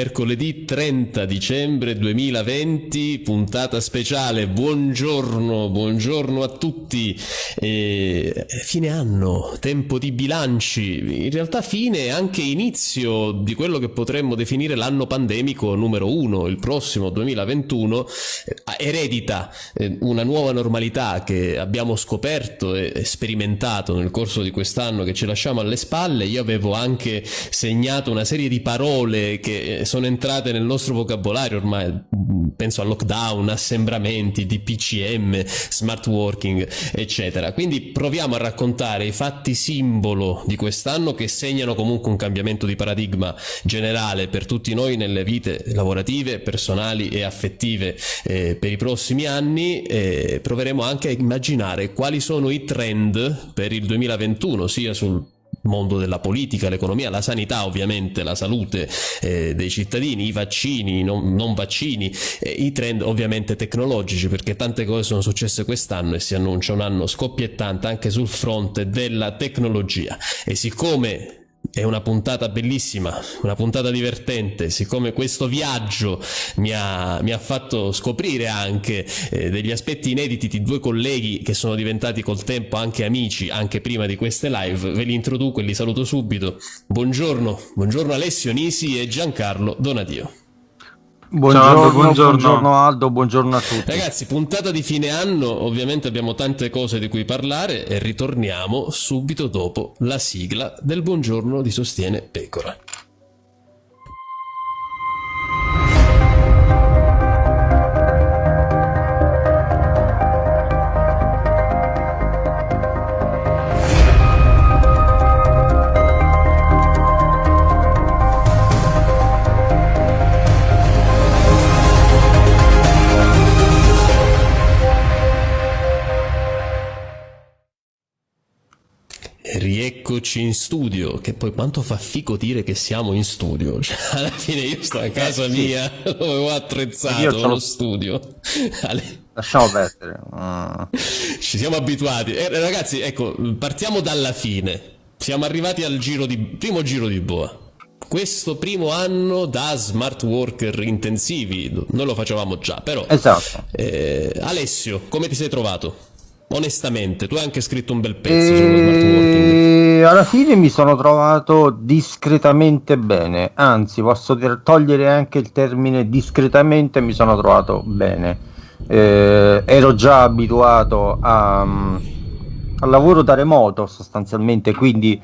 mercoledì 30 dicembre 2020, puntata speciale. Buongiorno, buongiorno a tutti. E fine anno, tempo di bilanci, in realtà fine e anche inizio di quello che potremmo definire l'anno pandemico numero uno, il prossimo 2021, eh, eredita eh, una nuova normalità che abbiamo scoperto e sperimentato nel corso di quest'anno che ci lasciamo alle spalle. Io avevo anche segnato una serie di parole che eh, sono entrate nel nostro vocabolario ormai, penso a lockdown, assembramenti, DPCM, smart working, eccetera. Quindi proviamo a raccontare i fatti simbolo di quest'anno che segnano comunque un cambiamento di paradigma generale per tutti noi nelle vite lavorative, personali e affettive eh, per i prossimi anni. Eh, proveremo anche a immaginare quali sono i trend per il 2021, sia sul mondo della politica, l'economia, la sanità ovviamente, la salute eh, dei cittadini, i vaccini, non, non vaccini, eh, i trend ovviamente tecnologici perché tante cose sono successe quest'anno e si annuncia un anno scoppiettante anche sul fronte della tecnologia. E siccome è una puntata bellissima, una puntata divertente, siccome questo viaggio mi ha, mi ha fatto scoprire anche eh, degli aspetti inediti di due colleghi che sono diventati col tempo anche amici, anche prima di queste live, ve li introduco e li saluto subito. Buongiorno, buongiorno Alessio Nisi e Giancarlo Donadio. Buongiorno, Aldo, buongiorno. buongiorno, Aldo, buongiorno a tutti. Ragazzi, puntata di fine anno, ovviamente abbiamo tante cose di cui parlare e ritorniamo subito dopo la sigla del buongiorno di Sostiene Pecora. Rieccoci in studio, che poi quanto fa fico dire che siamo in studio, cioè, alla fine io sto a eh, casa eh, mia dove ho attrezzato lo studio. Lasciamo perdere. Uh. Ci siamo abituati. Eh, ragazzi, ecco, partiamo dalla fine. Siamo arrivati al giro di, primo giro di boa. Questo primo anno da smart worker intensivi, noi lo facevamo già, però... Esatto. Eh, Alessio, come ti sei trovato? Onestamente, tu hai anche scritto un bel pezzo e... sullo smart working. Alla fine mi sono trovato discretamente bene, anzi posso togliere anche il termine discretamente mi sono trovato bene. Eh, ero già abituato a, al lavoro da remoto sostanzialmente, quindi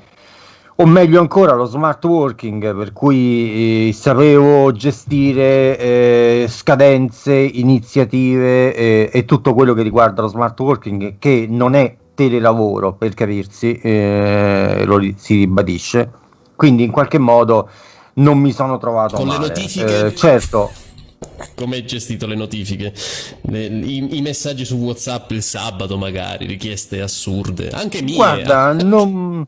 o meglio ancora lo smart working per cui eh, sapevo gestire eh, scadenze, iniziative eh, e tutto quello che riguarda lo smart working che non è telelavoro per capirsi, eh, lo si ribadisce, quindi in qualche modo non mi sono trovato con male. le notifiche. Eh, certo. Come hai gestito le notifiche? Le, i, i, messaggi su WhatsApp il sabato magari, richieste assurde, anche mie. Guarda, non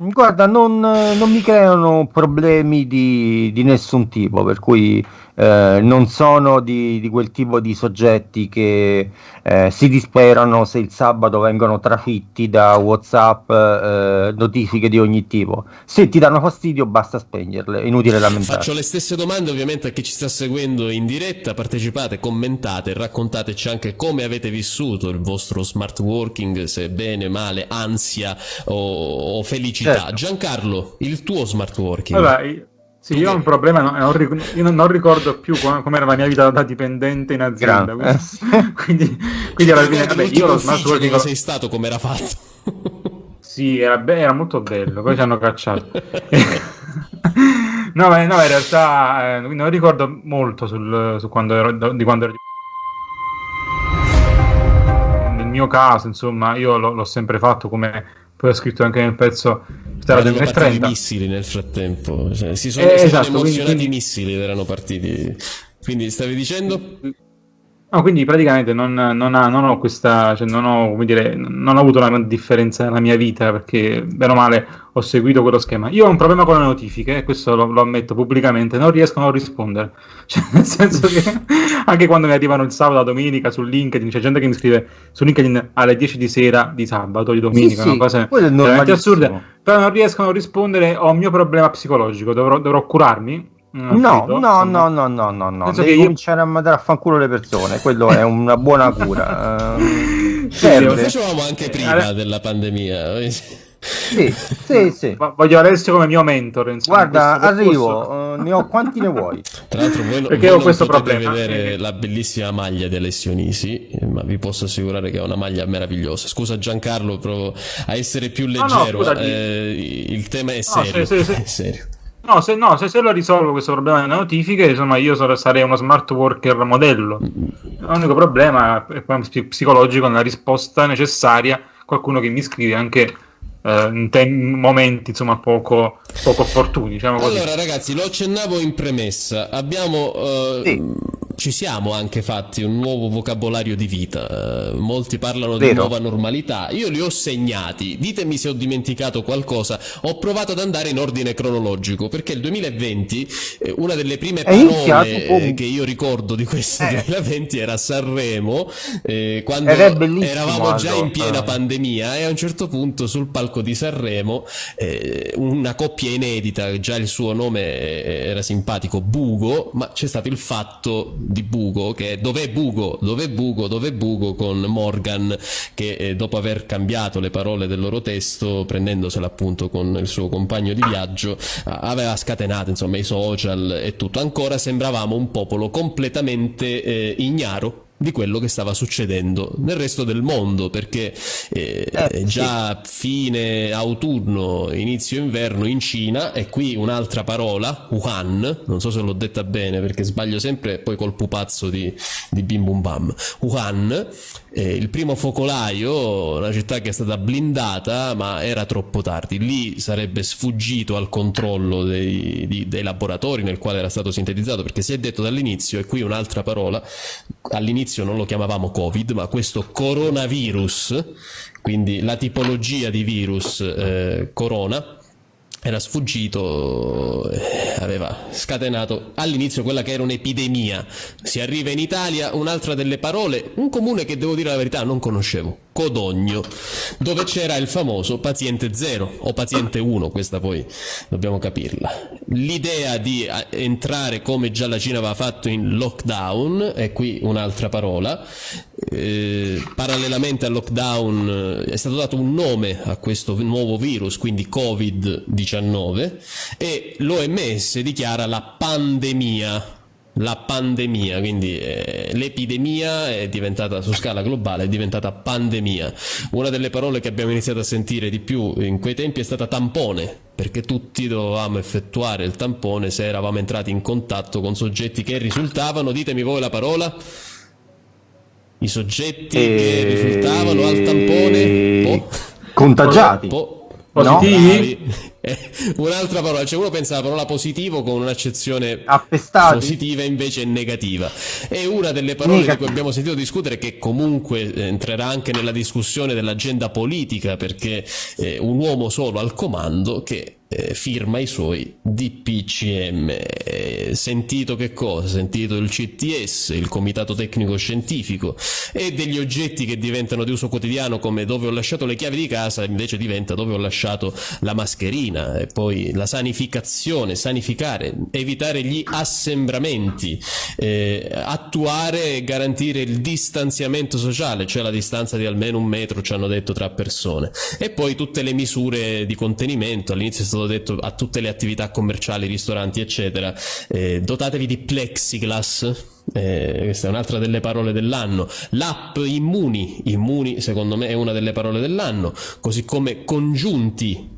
Guarda, non, non, mi creano problemi di, di, nessun tipo, per cui eh, non sono di, di, quel tipo di soggetti che eh, si disperano se il sabato vengono trafitti da WhatsApp eh, notifiche di ogni tipo. Se ti danno fastidio, basta spegnerle, è inutile lamentarsi. Faccio le stesse domande ovviamente a chi ci sta seguendo in diretta, partecipate, commentate, raccontateci anche come avete vissuto il vostro smart working, se bene, male, ansia o, o felicità. Certo. Giancarlo, il tuo smart working. Allora, sì, io ho un problema, no, non, io non ricordo più come era la mia vita da dipendente in azienda. Quindi, quindi, quindi alla fine, vabbè, io lo smart working... Dove sei stato, come era fatto? sì, era, be- era molto bello, poi ci hanno cacciato. no, ma, no, in realtà eh, non ricordo molto sul, su quando ero, di quando ero nel mio caso, insomma, io l- l'ho sempre fatto come poi ho scritto anche nel pezzo era 2030 i missili nel frattempo. Cioè, si sono, eh, si esatto, emozionati quindi... i missili ed erano partiti. Quindi stavi dicendo No, quindi praticamente non, non, ha, non, ho questa, cioè non ho, come dire, non ho avuto una differenza nella mia vita perché, bene o male, ho seguito quello schema. Io ho un problema con le notifiche, e questo lo, lo, ammetto pubblicamente, non riesco a non rispondere. Cioè, nel senso che anche quando mi arrivano il sabato, la domenica su LinkedIn, c'è gente che mi scrive su LinkedIn alle 10 di sera di sabato, di domenica, sì, sì, cose veramente assurde, però non riesco a rispondere, ho un mio problema psicologico, dovrò, dovrò curarmi No, no, no, no, no, no, no, no. Devi io... cominciare a mandare a fanculo le persone, quello è una buona cura. uh, lo facevamo anche prima della pandemia. Sì, sì, sì. voglio Alessio come mio mentor. Insomma, Guarda, arrivo, uh, ne ho quanti ne vuoi? Tra l'altro, voi, Perché voi ho questo problema. vedere la bellissima maglia di Alessio Nisi, ma vi posso assicurare che è una maglia meravigliosa. Scusa Giancarlo, provo a essere più leggero. No, no, eh, il tema è serio. No, sì, sì, sì. È serio. No, se, no se, se, lo risolvo questo problema delle notifiche, insomma, io sarei uno smart worker modello. L'unico problema è psicologico nella risposta necessaria. Qualcuno che mi scrive anche eh, in, te- momenti insomma poco, poco opportuni. Diciamo allora, ragazzi, lo accennavo in premessa. Abbiamo. Uh, sì ci siamo anche fatti un nuovo vocabolario di vita. Uh, molti parlano Vero. di nuova normalità. Io li ho segnati. Ditemi se ho dimenticato qualcosa. Ho provato ad andare in ordine cronologico perché il 2020, eh, una delle prime parole eh, che io ricordo di questo eh. 2020 era Sanremo, eh, quando eravamo già in piena pandemia e a un certo punto sul palco di Sanremo eh, una coppia inedita, già il suo nome era simpatico, Bugo, ma c'è stato il fatto di Bugo, che è Dov'è Bugo? Dov'è Bugo? Dov'è Bugo? con Morgan, che eh, dopo aver cambiato le parole del loro testo, prendendosela appunto con il suo compagno di viaggio, aveva scatenato insomma i social e tutto. Ancora sembravamo un popolo completamente eh, ignaro di quello che stava succedendo nel resto del mondo perché eh, eh, già sì. fine autunno inizio inverno in Cina e qui un'altra parola Wuhan non so se l'ho detta bene perché sbaglio sempre poi col pupazzo di, di Bim Bum Bam Wuhan eh, il primo focolaio, una città che è stata blindata, ma era troppo tardi. Lì sarebbe sfuggito al controllo dei, di, dei laboratori nel quale era stato sintetizzato, perché si è detto dall'inizio, e qui un'altra parola, all'inizio non lo chiamavamo Covid, ma questo coronavirus, quindi la tipologia di virus eh, corona, era sfuggito, eh, aveva scatenato all'inizio quella che era un'epidemia. Si arriva in Italia, un'altra delle parole, un comune che devo dire la verità non conoscevo. Codogno, dove c'era il famoso paziente 0 o paziente 1, questa poi dobbiamo capirla. L'idea di eh, entrare come già la Cina aveva fatto in lockdown, e qui un'altra parola, eh, parallelamente al lockdown eh, è stato dato un nome a questo nuovo virus, quindi Covid-19, e l'OMS dichiara la pandemia la pandemia, quindi eh, l'epidemia è diventata su scala globale, è diventata pandemia. Una delle parole che abbiamo iniziato a sentire di più in quei tempi è stata tampone, perché tutti dovevamo effettuare il tampone se eravamo entrati in contatto con soggetti che risultavano, ditemi voi la parola, i soggetti e... che risultavano al tampone po- contagiati. Po- Positivi? No, eh, un'altra parola, cioè uno pensa alla parola positivo con un'accezione Appestati. positiva invece negativa. E una delle parole Negativo. di cui abbiamo sentito discutere che comunque eh, entrerà anche nella discussione dell'agenda politica perché eh, un uomo solo al comando che eh, firma i suoi DPCM. Eh, sentito che cosa? Sentito il CTS, il Comitato Tecnico Scientifico, e degli oggetti che diventano di uso quotidiano come dove ho lasciato le chiavi di casa, invece diventa dove ho lasciato la mascherina, e poi la sanificazione, sanificare, evitare gli assembramenti, eh, attuare e garantire il distanziamento sociale, cioè la distanza di almeno un metro, ci hanno detto, tra persone, e poi tutte le misure di contenimento, all'inizio è stato detto a tutte le attività commerciali, ristoranti, eccetera, eh, dotatevi di plexiglass. Eh, questa è un'altra delle parole dell'anno. L'app Immuni, Immuni secondo me è una delle parole dell'anno, così come congiunti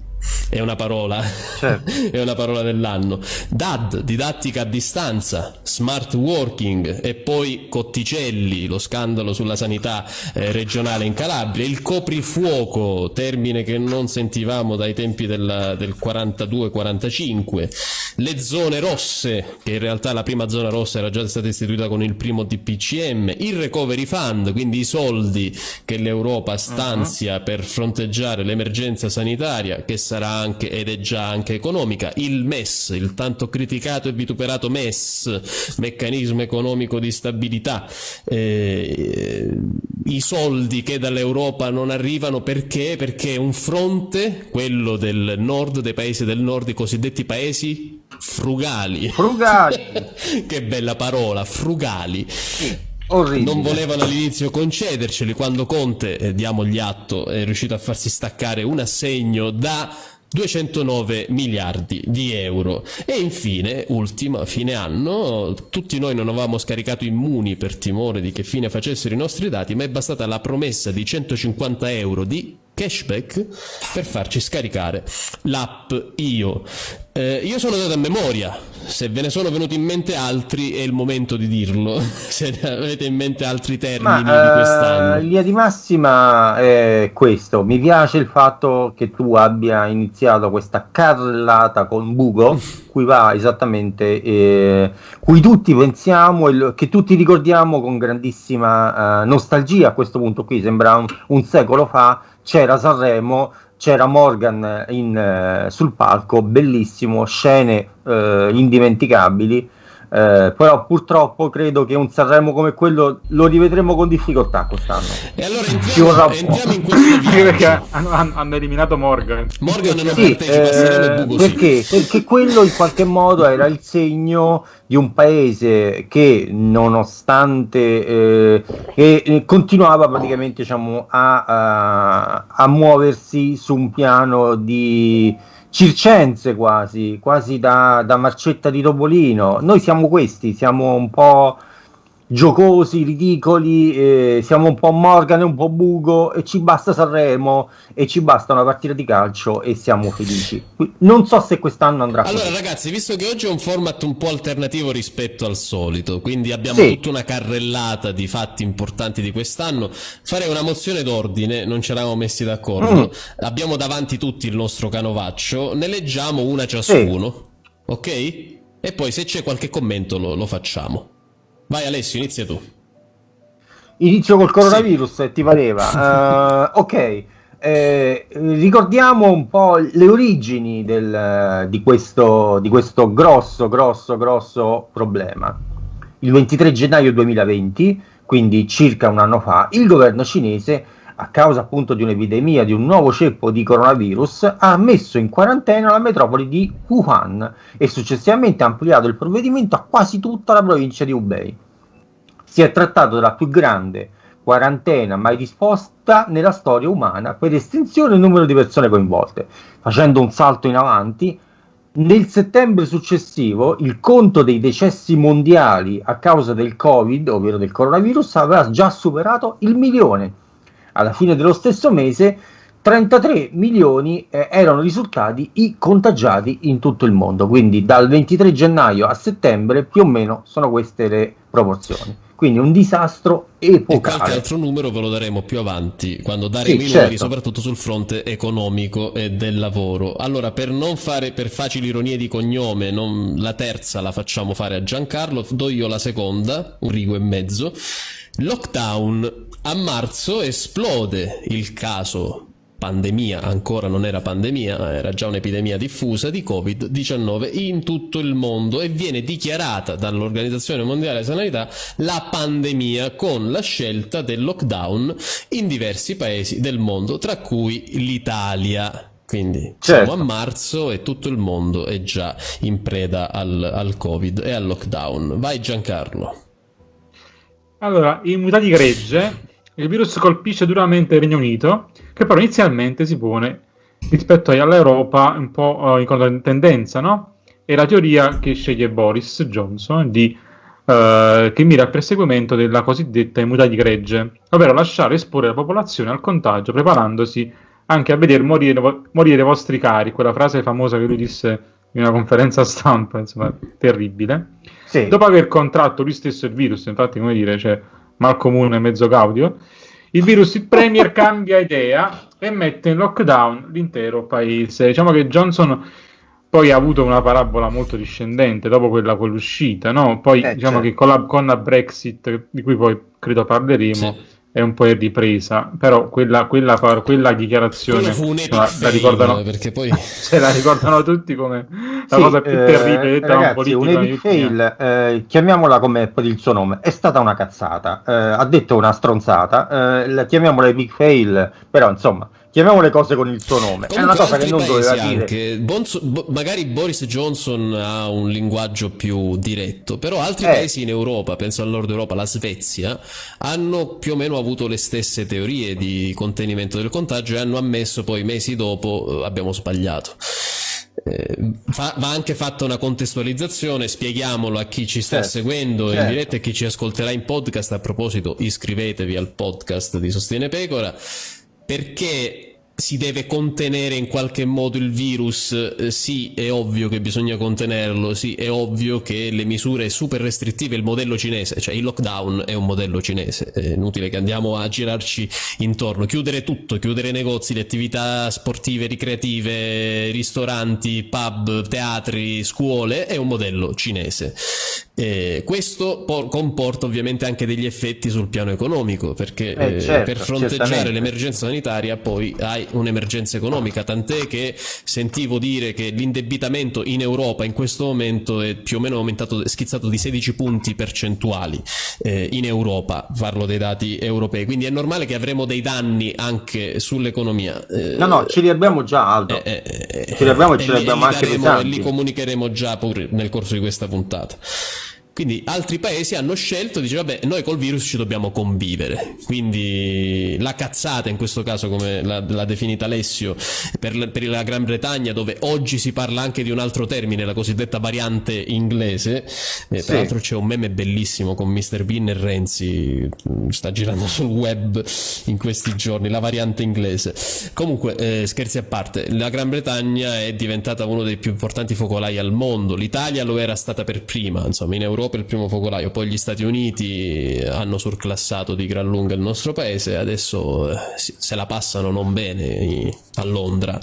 è una parola, certo. è una parola dell'anno. DAD, didattica a distanza, smart working e poi Cotticelli, lo scandalo sulla sanità eh, regionale in Calabria, il coprifuoco, termine che non sentivamo dai tempi del, del 42-45, le zone rosse, che in realtà la prima zona rossa era già stata istituita con il primo DPCM, il recovery fund, quindi i soldi che l'Europa stanzia uh-huh. per fronteggiare l'emergenza sanitaria, che sarà anche ed è già anche economica, il MES, il tanto criticato e vituperato MES, meccanismo economico di stabilità, eh, i soldi che dall'Europa non arrivano perché? Perché un fronte, quello del nord, dei paesi del nord, i cosiddetti paesi frugali. Frugali. che bella parola, frugali. Sì. Orribile. Non volevano all'inizio concederceli quando Conte, eh, diamogli atto, è riuscito a farsi staccare un assegno da 209 miliardi di euro. E infine, ultima, fine anno, tutti noi non avevamo scaricato immuni per timore di che fine facessero i nostri dati, ma è bastata la promessa di 150 euro di cashback per farci scaricare l'app Io. Eh, io sono dato a memoria, se ve ne sono venuti in mente altri è il momento di dirlo, se avete in mente altri termini Ma, di quest'anno. In linea di massima è questo, mi piace il fatto che tu abbia iniziato questa carrellata con Bugo, cui va esattamente, eh, cui tutti pensiamo e che tutti ricordiamo con grandissima eh, nostalgia a questo punto qui, sembra un, un secolo fa, c'era Sanremo, c'era Morgan in, eh, sul palco, bellissimo, scene eh, indimenticabili eh, però purtroppo credo che un Sanremo come quello lo rivedremo con difficoltà quest'anno. E allora entriamo, entriamo in questo video. perché hanno, hanno, eliminato Morgan. Morgan non sì, partecipa, eh, perché? Sì. perché quello in qualche modo era il segno di un paese che nonostante eh, che continuava praticamente diciamo, a, a, a muoversi su un piano di circense quasi, quasi da, da marcetta di Topolino. Noi siamo questi, siamo un po' giocosi, ridicoli, eh, siamo un po' Morgan e un po' Bugo e ci basta Sanremo e ci basta una partita di calcio e siamo felici. Non so se quest'anno andrà Allora così. ragazzi, visto che oggi è un format un po' alternativo rispetto al solito, quindi abbiamo sì. tutta una carrellata di fatti importanti di quest'anno, farei una mozione d'ordine, non ci eravamo messi d'accordo. Mm. Abbiamo davanti tutti il nostro canovaccio, ne leggiamo una ciascuno, sì. ok? E poi se c'è qualche commento lo, lo facciamo. Vai Alessio, inizia tu. Inizio col coronavirus, sì. ti pareva. uh, ok, eh, ricordiamo un po' le origini del, di, questo, di questo grosso, grosso, grosso problema. Il 23 gennaio 2020, quindi circa un anno fa, il governo cinese a causa appunto di un'epidemia di un nuovo ceppo di coronavirus, ha messo in quarantena la metropoli di Wuhan e successivamente ha ampliato il provvedimento a quasi tutta la provincia di Hubei. Si è trattato della più grande quarantena mai disposta nella storia umana per estensione del numero di persone coinvolte. Facendo un salto in avanti, nel settembre successivo il conto dei decessi mondiali a causa del Covid, ovvero del coronavirus, aveva già superato il milione alla fine dello stesso mese 33 milioni eh, erano risultati i contagiati in tutto il mondo, quindi dal 23 gennaio a settembre più o meno sono queste le proporzioni. Quindi un disastro epocale. E qualche altro numero ve lo daremo più avanti, quando daremo sì, i certo. numeri, soprattutto sul fronte economico e del lavoro. Allora, per non fare per facili ironie di cognome, non, la terza la facciamo fare a Giancarlo, do io la seconda, un rigo e mezzo. Lockdown. A marzo esplode il caso pandemia, ancora non era pandemia, era già un'epidemia diffusa di Covid-19 in tutto il mondo e viene dichiarata dall'Organizzazione Mondiale della Sanità la pandemia con la scelta del lockdown in diversi paesi del mondo, tra cui l'Italia. Quindi certo. siamo a marzo e tutto il mondo è già in preda al, al Covid e al lockdown. Vai Giancarlo. Allora, in mutati gregge, il virus colpisce duramente il Regno Unito, che però inizialmente si pone rispetto all'Europa un po' uh, in controtendenza, no? È la teoria che sceglie Boris Johnson di, uh, che mira al perseguimento della cosiddetta immunità di gregge, ovvero lasciare esporre la popolazione al contagio, preparandosi anche a vedere morire, morire i vostri cari, quella frase famosa che lui disse in una conferenza stampa, insomma, terribile. Sì. Dopo aver contratto lui stesso il virus, infatti, come dire, cioè, mal comune mezzo gaudio, il virus, il premier cambia idea e mette in lockdown l'intero paese. Diciamo che Johnson poi ha avuto una parabola molto discendente dopo quella con l'uscita, no? Poi eh, diciamo certo. che con la, con la, Brexit, di cui poi credo parleremo, sì è un po' in ripresa, però quella, quella, quella dichiarazione fu un la, la ricordano, perché poi... se la ricordano tutti come la sì, cosa più eh, terribile detta ragazzi, un epic fail, eh, chiamiamola come per il suo nome, è stata una cazzata, eh, ha detto una stronzata, eh, la chiamiamola epic fail, però insomma chiamiamo le cose con il suo nome. Comunque, è una cosa che non doveva dire. Anche, Bonzo, bo, magari Boris Johnson ha un linguaggio più diretto, però altri eh. paesi in Europa, penso al nord Europa, la Svezia, hanno più o meno avuto le stesse teorie di contenimento del contagio e hanno ammesso poi mesi dopo eh, abbiamo sbagliato. Eh, fa, va anche fatta una contestualizzazione, spieghiamolo a chi ci sta certo, seguendo certo. in diretta e chi ci ascolterà in podcast. A proposito, iscrivetevi al podcast di Sostiene Pecora perché si deve contenere in qualche modo il virus, eh, sì è ovvio che bisogna contenerlo, sì è ovvio che le misure super restrittive, il modello cinese, cioè il lockdown è un modello cinese, è inutile che andiamo a girarci intorno, chiudere tutto, chiudere negozi, le attività sportive, ricreative, ristoranti, pub, teatri, scuole, è un modello cinese. Eh, questo comporta ovviamente anche degli effetti sul piano economico, perché eh, eh, certo, per fronteggiare l'emergenza sanitaria poi hai un'emergenza economica, tant'è che sentivo dire che l'indebitamento in Europa in questo momento è più o meno aumentato, schizzato di 16 punti percentuali eh, in Europa, parlo dei dati europei, quindi è normale che avremo dei danni anche sull'economia. Eh, no, no, ce li abbiamo già Aldo, eh, ce li abbiamo e ce li abbiamo anche pesanti. E li comunicheremo già nel corso di questa puntata. Quindi altri paesi hanno scelto, dice vabbè, noi col virus ci dobbiamo convivere. Quindi la cazzata in questo caso, come l'ha, definita Alessio, per, per, la Gran Bretagna, dove oggi si parla anche di un altro termine, la cosiddetta variante inglese. Eh, sì. Tra l'altro c'è un meme bellissimo con Mr. Bean e Renzi, mm, sta girando sul web in questi giorni, la variante inglese. Comunque, eh, scherzi a parte, la Gran Bretagna è diventata uno dei più importanti focolai al mondo. L'Italia lo era stata per prima, insomma, in Europa per il primo focolaio, poi gli Stati Uniti hanno surclassato di gran lunga il nostro paese, adesso eh, se la passano non bene a Londra.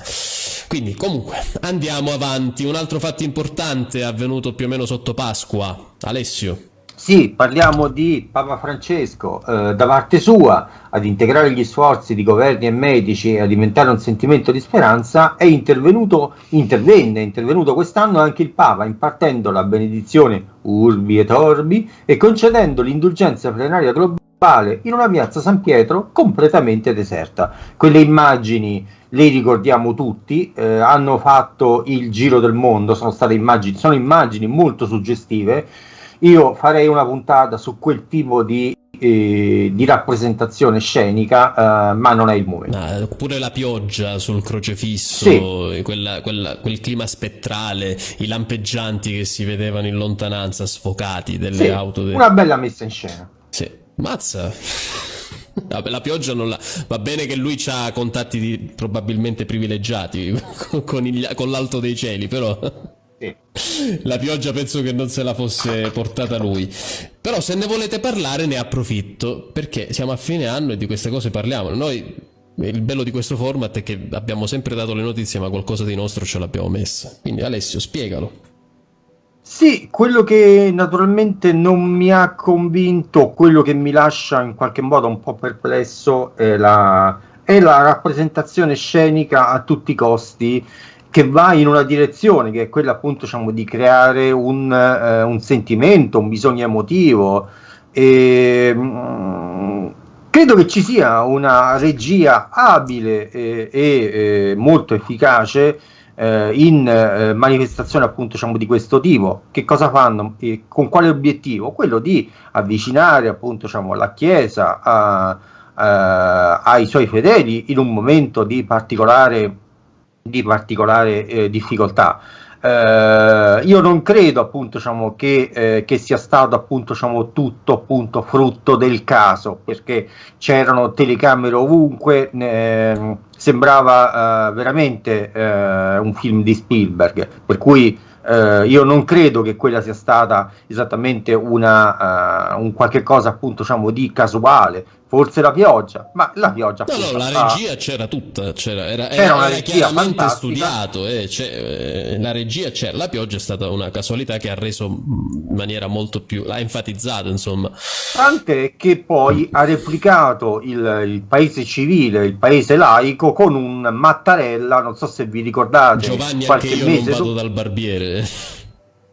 Quindi comunque andiamo avanti, un altro fatto importante è avvenuto più o meno sotto Pasqua, Alessio. Sì, parliamo di Papa Francesco, eh, da parte sua, ad integrare gli sforzi di governi e medici e ad diventare un sentimento di speranza, è intervenuto, intervenne, è intervenuto quest'anno anche il Papa, impartendo la benedizione Urbi et Orbi e concedendo l'indulgenza plenaria globale in una piazza San Pietro completamente deserta. Quelle immagini le ricordiamo tutti, eh, hanno fatto il giro del mondo, sono state immagini, sono immagini molto suggestive io farei una puntata su quel tipo di, eh, di rappresentazione scenica, eh, ma non è il momento. Ah, pure la pioggia sul crocefisso, sì. quella, quella, quel clima spettrale, i lampeggianti che si vedevano in lontananza sfocati delle sì, auto. De... Una bella messa in scena. Sì, mazza. la pioggia non la... Va bene che lui ha contatti di... probabilmente privilegiati con, il... con l'alto dei cieli, però... La pioggia penso che non se la fosse portata lui. Però se ne volete parlare ne approfitto, perché siamo a fine anno e di queste cose parliamo. Noi, il bello di questo format è che abbiamo sempre dato le notizie, ma qualcosa di nostro ce l'abbiamo messa. Quindi Alessio, spiegalo. Sì, quello che naturalmente non mi ha convinto, quello che mi lascia in qualche modo un po' perplesso è la, è la rappresentazione scenica a tutti i costi che va in una direzione che è quella appunto diciamo, di creare un, eh, un sentimento, un bisogno emotivo. E, mh, mm, credo che ci sia una regia abile e, e eh, molto efficace eh, in eh, manifestazioni appunto diciamo, di questo tipo. Che cosa fanno? E con quale obiettivo? Quello di avvicinare appunto diciamo, la Chiesa a, a, ai suoi fedeli in un momento di particolare di particolare eh, difficoltà. Eh, io non credo appunto diciamo, che, eh, che, sia stato appunto diciamo, tutto appunto frutto del caso perché c'erano telecamere ovunque eh, sembrava eh, veramente eh, un film di Spielberg per cui eh, io non credo che quella sia stata esattamente una, un qualche cosa appunto diciamo, di casuale forse la pioggia, ma la pioggia... No, no, la regia c'era tutta, c'era, era, era, una era chiaramente fantastica. studiato, eh, eh, la regia c'era, la pioggia è stata una casualità che ha reso in maniera molto più, ha enfatizzato insomma. Tant'è che poi ha replicato il, il, paese civile, il paese laico con un Mattarella, non so se vi ricordate, Giovanni anche io non vado dal barbiere.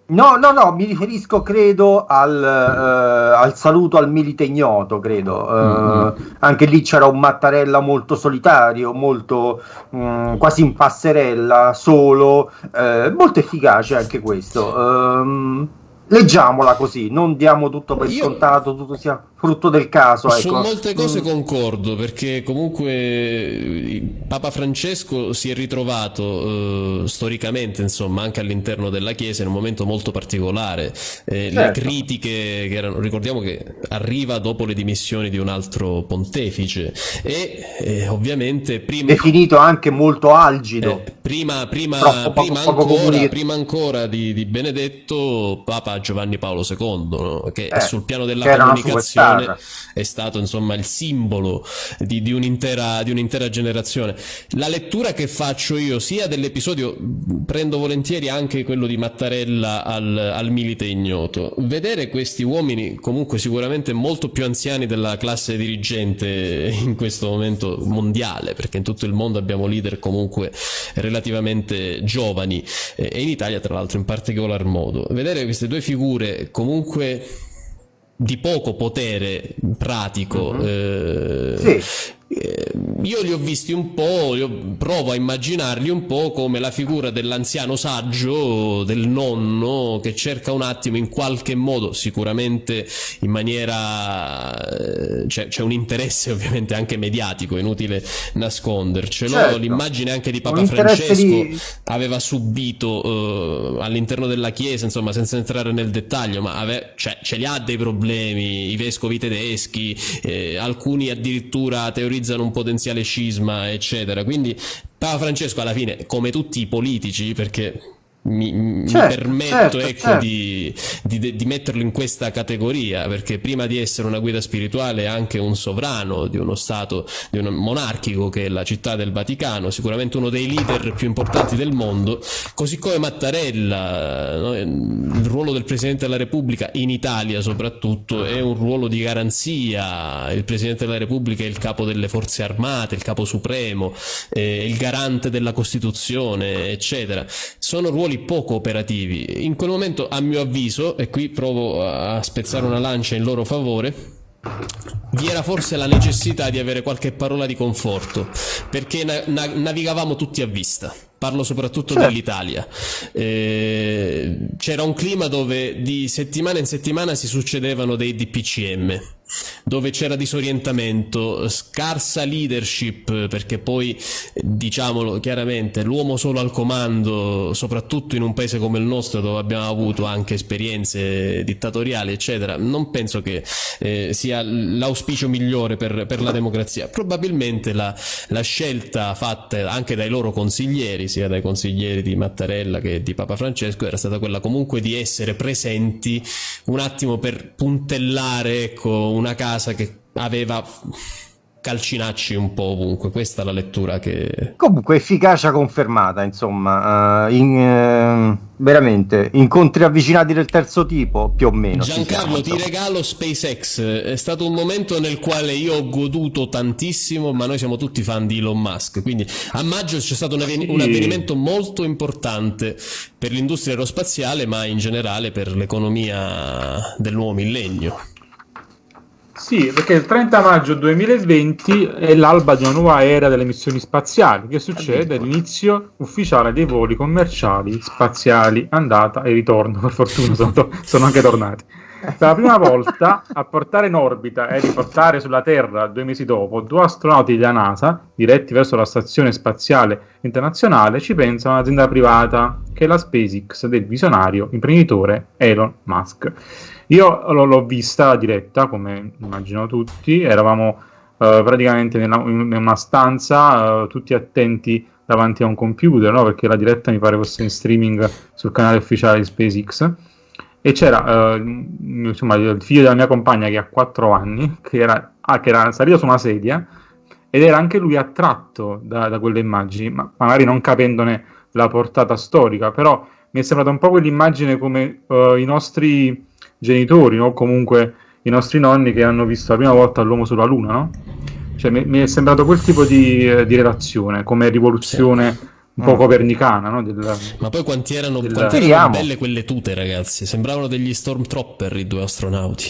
No, no, no, mi riferisco credo al, uh, al saluto al milite ignoto, credo. Uh, mm-hmm. Anche lì c'era un Mattarella molto solitario, molto um, quasi in passerella, solo, uh, molto efficace anche questo. Um, leggiamola così, non diamo tutto per Io... scontato, tutto sia frutto del caso. Ecco. Su molte cose concordo, perché comunque Papa Francesco si è ritrovato eh, storicamente, insomma, anche all'interno della Chiesa in un momento molto particolare. Eh, certo. Le critiche che erano, ricordiamo che arriva dopo le dimissioni di un altro pontefice e eh, ovviamente prima... Definito anche molto algido. Eh, prima, prima, poco, prima, poco ancora, prima, ancora, di, di, Benedetto, Papa Giovanni Paolo II, no? che eh, sul piano della comunicazione è stato insomma il simbolo di, di, un'intera, di, un'intera, generazione. La lettura che faccio io sia dell'episodio, prendo volentieri anche quello di Mattarella al, al Milite Ignoto, vedere questi uomini comunque sicuramente molto più anziani della classe dirigente in questo momento mondiale, perché in tutto il mondo abbiamo leader comunque relativamente giovani e in Italia tra l'altro in particolar modo. Vedere queste due figure comunque di poco potere pratico mm-hmm. eh, sì. Eh, io li ho visti un po', provo a immaginarli un po' come la figura dell'anziano saggio, del nonno, che cerca un attimo in qualche modo, sicuramente in maniera... Eh, c'è, c'è un interesse ovviamente anche mediatico, inutile nascondercelo. Certo. L'immagine anche di Papa Francesco di... aveva subito uh, all'interno della Chiesa, insomma, senza entrare nel dettaglio, ma ave... cioè, ce li ha dei problemi, i vescovi tedeschi, eh, alcuni addirittura teorizzano utilizzano un potenziale scisma, eccetera. Quindi Papa Francesco alla fine, come tutti i politici, perché mi, certo, mi permetto certo, ecco, certo. Di, di, di, metterlo in questa categoria perché prima di essere una guida spirituale è anche un sovrano di uno stato di un monarchico che è la città del Vaticano sicuramente uno dei leader più importanti del mondo così come Mattarella no? il ruolo del Presidente della Repubblica in Italia soprattutto è un ruolo di garanzia il Presidente della Repubblica è il capo delle forze armate il capo supremo il garante della Costituzione eccetera sono ruoli ruoli poco operativi. In quel momento, a mio avviso, e qui provo a spezzare una lancia in loro favore, vi era forse la necessità di avere qualche parola di conforto, perché na- na- navigavamo tutti a vista. Parlo soprattutto certo. dell'Italia. Eh, c'era un clima dove di settimana in settimana si succedevano dei DPCM dove c'era disorientamento, scarsa leadership, perché poi diciamolo chiaramente, l'uomo solo al comando, soprattutto in un paese come il nostro dove abbiamo avuto anche esperienze dittatoriali, eccetera, non penso che eh, sia l'auspicio migliore per, per, la democrazia. Probabilmente la, la scelta fatta anche dai loro consiglieri, sia dai consiglieri di Mattarella che di Papa Francesco, era stata quella comunque di essere presenti un attimo per puntellare ecco, una casa che aveva calcinacci un po' ovunque. Questa è la lettura che. Comunque, efficacia confermata, insomma, uh, in, uh, veramente incontri avvicinati del terzo tipo, più o meno. Giancarlo, ti regalo SpaceX. È stato un momento nel quale io ho goduto tantissimo, ma noi siamo tutti fan di Elon Musk. Quindi a maggio c'è stato un, avven- un avvenimento molto importante per l'industria aerospaziale, ma in generale per l'economia del nuovo millennio. Sì, perché il 30 maggio 2020 è l'alba di una nuova era delle missioni spaziali, che succede all'inizio ufficiale dei voli commerciali spaziali, andata e ritorno, per fortuna sono, sono anche tornati. Per la prima volta a portare in orbita e riportare sulla Terra due mesi dopo due astronauti della NASA diretti verso la Stazione Spaziale Internazionale ci pensa un'azienda privata che è la SpaceX del visionario imprenditore Elon Musk. Io l'ho vista diretta, come immagino tutti, eravamo uh, praticamente nella, in una stanza, uh, tutti attenti davanti a un computer, no? perché la diretta mi pare fosse in streaming sul canale ufficiale di SpaceX. E c'era uh, insomma, il figlio della mia compagna che ha 4 anni, che era, ah, che era salito su una sedia ed era anche lui attratto da, da quelle immagini, ma magari non capendone la portata storica, però mi è sembrata un po' quell'immagine come uh, i nostri genitori o comunque i nostri nonni che hanno visto la prima volta l'uomo sulla Luna, no? Cioè, mi, mi è sembrato quel tipo di, eh, di relazione, come rivoluzione sì. Un po' mm. copernicana. No? Del, Ma poi quanti erano, del... quanti erano belle quelle tute, ragazzi? Sembravano degli Stormtrooper i due astronauti.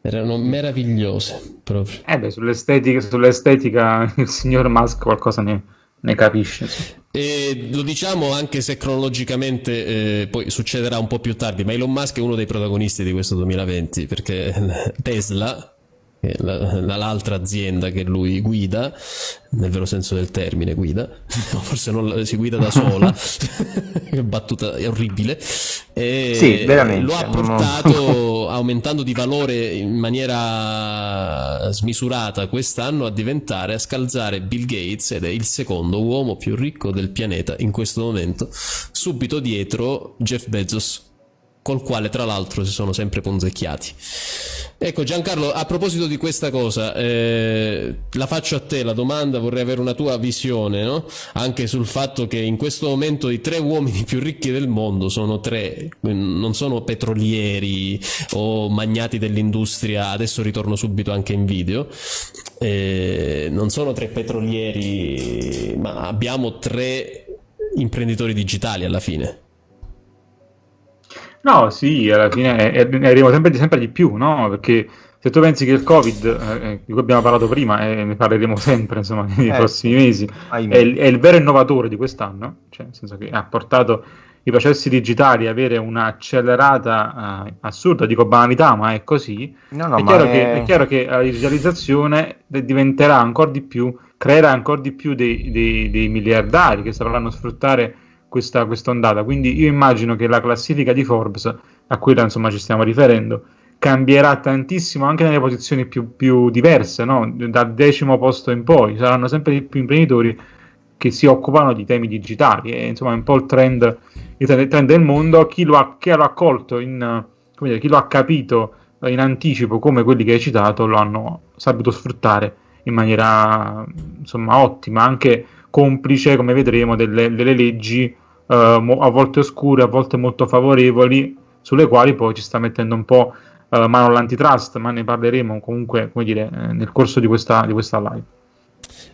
Erano meravigliose proprio. Eh beh, sull'estetica, sull'estetica il signor Musk qualcosa ne, ne capisce. Sì. E lo diciamo anche se cronologicamente eh, poi succederà un po' più tardi, ma Elon Musk è uno dei protagonisti di questo 2020 perché Tesla l'altra azienda che lui guida, nel vero senso del termine guida, forse non si guida da sola, battuta è orribile, e sì, lo ha portato aumentando di valore in maniera smisurata quest'anno a diventare, a scalzare Bill Gates ed è il secondo uomo più ricco del pianeta in questo momento, subito dietro Jeff Bezos col quale tra l'altro si sono sempre ponzecchiati. Ecco Giancarlo, a proposito di questa cosa, eh, la faccio a te la domanda, vorrei avere una tua visione, no? anche sul fatto che in questo momento i tre uomini più ricchi del mondo sono tre, non sono petrolieri o magnati dell'industria, adesso ritorno subito anche in video, eh, non sono tre petrolieri, ma abbiamo tre imprenditori digitali alla fine. No, sì, alla fine ne arriviamo sempre, sempre di più, no? Perché se tu pensi che il Covid, eh, eh, di cui abbiamo parlato prima e ne parleremo sempre, insomma, nei eh, prossimi mesi, è il, è il, vero innovatore di quest'anno, cioè nel senso che ha portato i processi digitali a avere un'accelerata uh, assurda, dico banalità, ma è così, no, no, è, chiaro è... Che, è, chiaro che, la digitalizzazione diventerà ancora di più, creerà ancora di più dei, dei, dei miliardari che sapranno sfruttare questa ondata. Quindi io immagino che la classifica di Forbes, a cui insomma ci stiamo riferendo, cambierà tantissimo anche nelle posizioni più, più diverse, no? dal decimo posto in poi. Saranno sempre più imprenditori che si occupano di temi digitali. E, insomma, è un po' il trend, il trend del mondo. Chi lo ha, chi l'ha accolto, in, dire, chi lo ha capito in anticipo come quelli che hai citato, lo hanno saputo sfruttare in maniera insomma ottima, anche complice, come vedremo, delle, delle leggi uh, a volte oscure, a volte molto favorevoli, sulle quali poi ci sta mettendo un po' uh, mano l'antitrust, ma ne parleremo comunque come dire, eh, nel corso di questa, di questa live.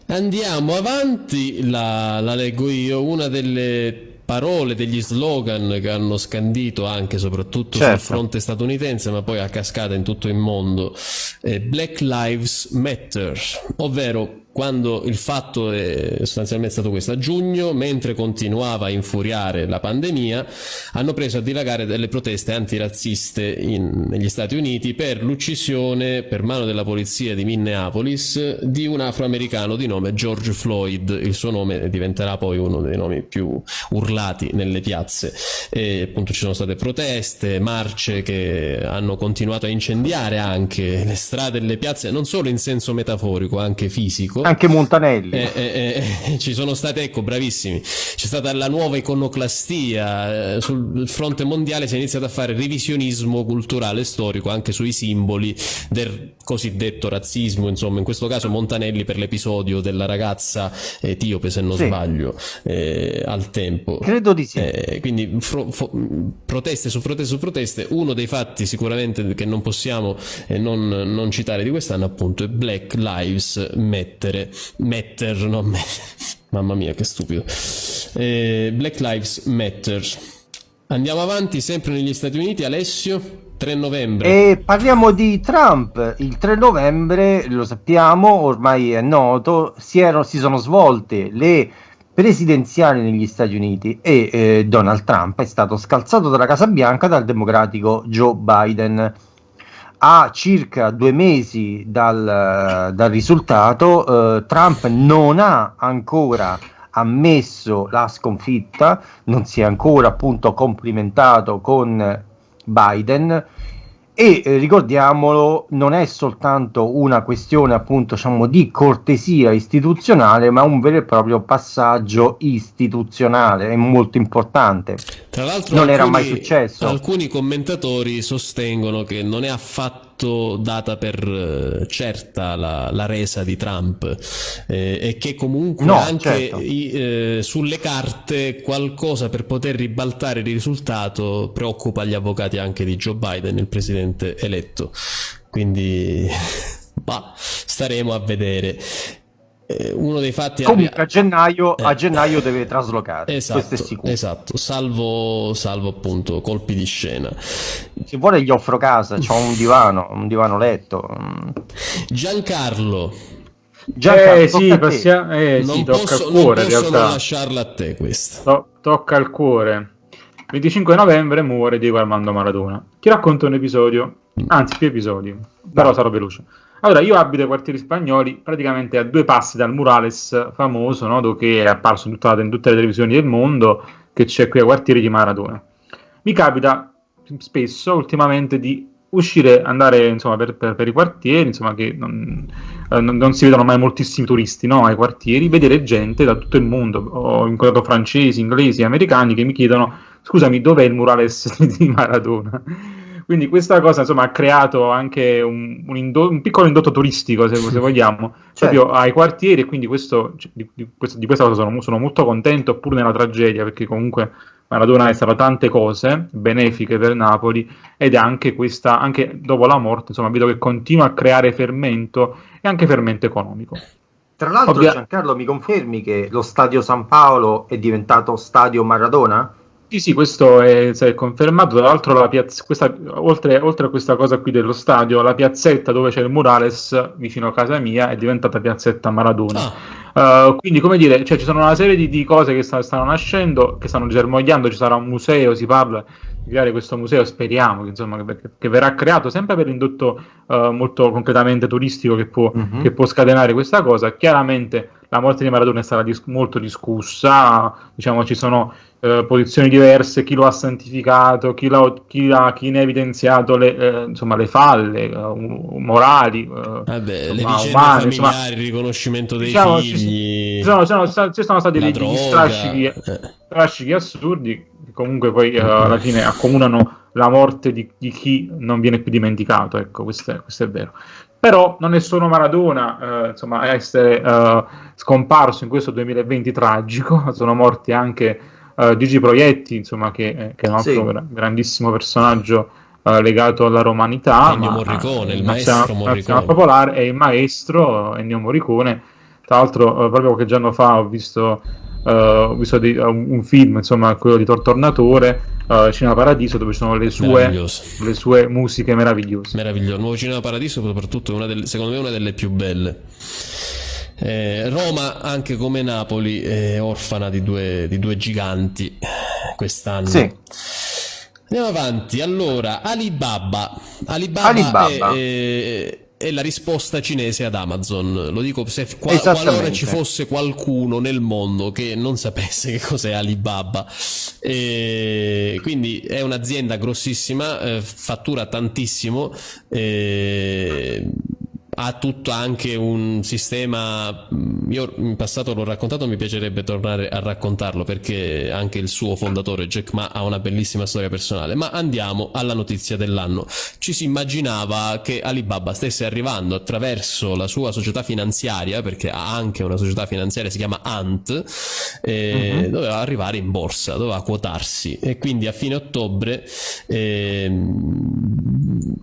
Andiamo avanti, la, la leggo io, una delle parole, degli slogan che hanno scandito anche soprattutto certo. sul fronte statunitense, ma poi a cascata in tutto il mondo, eh, Black Lives Matter, ovvero quando il fatto è sostanzialmente stato questo, a giugno, mentre continuava a infuriare la pandemia, hanno preso a dilagare delle proteste antirazziste in, negli Stati Uniti per l'uccisione per mano della polizia di Minneapolis di un afroamericano di nome George Floyd. Il suo nome diventerà poi uno dei nomi più urlati nelle piazze. E appunto ci sono state proteste, marce che hanno continuato a incendiare anche le strade e le piazze, non solo in senso metaforico, anche fisico Ecco. Anche Montanelli. Eh, eh, eh, ci sono state, ecco, bravissimi. C'è stata la nuova iconoclastia. Eh, sul fronte mondiale si è iniziato a fare revisionismo culturale e storico anche sui simboli del cosiddetto razzismo. Insomma, in questo caso Montanelli per l'episodio della ragazza etiope, se non sì. sbaglio, eh, al tempo. Credo di sì. Eh, quindi proteste su proteste su proteste. Uno dei fatti sicuramente che non possiamo non, non citare di quest'anno appunto è Black Lives Matter metter, no, mamma mia che stupido, eh, Black Lives Matter. Andiamo avanti sempre negli Stati Uniti, Alessio. 3 novembre. E parliamo di Trump. Il 3 novembre, lo sappiamo, ormai è noto, si, erano, si sono svolte le presidenziali negli Stati Uniti e eh, Donald Trump è stato scalzato dalla Casa Bianca dal democratico Joe Biden a circa due mesi dal, dal risultato, eh, Trump non ha ancora ammesso la sconfitta, non si è ancora appunto complimentato con Biden. E eh, ricordiamolo non è soltanto una questione appunto diciamo di cortesia istituzionale ma un vero e proprio passaggio istituzionale. È molto importante. Tra l'altro non alcuni, era mai successo. alcuni commentatori sostengono che non è affatto data per eh, certa la, la resa di Trump eh, e che comunque no, anche certo. i, eh, sulle carte qualcosa per poter ribaltare il risultato preoccupa gli avvocati anche di Joe Biden, il presidente eletto. Quindi bah, staremo a vedere. Eh, uno dei fatti comunque a gennaio, eh. a gennaio deve traslocare esatto, esatto. Salvo, salvo appunto colpi di scena. Se vuole gli offro casa c'ho un divano un divano letto. Giancarlo. Giancarlo eh, sì, passia... eh, non sì, posso, tocca al cuore non posso non lasciarla a te questa. To- tocca al cuore. 25 novembre muore Diego Armando Maradona. Ti racconto un episodio anzi più episodi però sarò veloce allora, io abito ai quartieri spagnoli, praticamente a due passi dal murales famoso, no, che è apparso in, tutta, in tutte le televisioni del mondo, che c'è qui ai quartieri di Maradona. Mi capita spesso, ultimamente, di uscire, andare insomma, per, per, per i quartieri, insomma, che non, eh, non, non, si vedono mai moltissimi turisti no, ai quartieri, vedere gente da tutto il mondo. Ho incontrato francesi, inglesi, americani che mi chiedono, scusami, dov'è il murales di Maradona? Quindi questa cosa insomma, ha creato anche un, un, indo- un piccolo indotto turistico, se, se vogliamo, certo. proprio ai quartieri e quindi questo, cioè, di, di, questo, di, questa cosa sono, sono, molto contento, pur nella tragedia, perché comunque Maradona è stato tante cose benefiche per Napoli ed è anche questa, anche dopo la morte, insomma, vedo che continua a creare fermento e anche fermento economico. Tra l'altro, Ovvia- Giancarlo, mi confermi che lo stadio San Paolo è diventato stadio Maradona? Sì, sì, questo è, è confermato. Tra l'altro, piazz- questa, oltre, oltre, a questa cosa qui dello stadio, la piazzetta dove c'è il murales vicino a casa mia è diventata piazzetta Maradona. Ah. Uh, quindi, come dire, cioè, ci sono una serie di, di cose che sta, stanno nascendo, che stanno germogliando. Ci sarà un museo, si parla di creare questo museo. Speriamo che, insomma, che, che verrà creato sempre per l'indotto uh, molto concretamente turistico che può, mm-hmm. che può scatenare questa cosa. Chiaramente la morte di Maradona è stata dis- molto discussa, diciamo ci sono eh, posizioni diverse, chi lo ha santificato, chi, chi, ha, chi ne ha evidenziato le, eh, insomma, le falle uh, morali, uh, Vabbè, insomma, le umane, insomma, il riconoscimento dei diciamo, figli, ci sono, sono, sono, ci sono stati degli strascichi, eh. strascichi, assurdi che comunque poi uh, alla fine accomunano la morte di, di, chi non viene più dimenticato, ecco, questo è, questo è vero però non è solo Maradona eh, insomma, a essere eh, scomparso in questo 2020 tragico, sono morti anche eh, Gigi Proietti, insomma, che, eh, che, è un altro sì. grandissimo personaggio eh, legato alla romanità. Ennio Morricone, il maestro Morricone. popolare, è il maestro Ennio Morricone. Tra l'altro, eh, proprio qualche giorno fa ho visto, ho visto di, un film, insomma, quello di Tortornatore, uh, Cinema Paradiso dove ci sono le sue, le sue musiche meravigliose. Meraviglioso, Nuovo Cinema Paradiso soprattutto una delle, secondo me una delle più belle. Eh, Roma, anche come Napoli, è orfana di due, di due giganti quest'anno. Sì. Andiamo avanti. Allora, Alibaba. Alibaba, Alibaba. È, è, è, la risposta cinese ad Amazon. Lo dico se qua, qualora ci fosse qualcuno nel mondo che non sapesse che cos'è Alibaba. E quindi è un'azienda grossissima, eh, fattura tantissimo. Eh, ha tutto anche un sistema mm, io in passato l'ho raccontato mi piacerebbe tornare a raccontarlo perché anche il suo fondatore Jack Ma ha una bellissima storia personale. Ma andiamo alla notizia dell'anno. Ci si immaginava che Alibaba stesse arrivando attraverso la sua società finanziaria perché ha anche una società finanziaria si chiama Ant e uh-huh. doveva arrivare in borsa doveva quotarsi. E quindi a fine ottobre eh,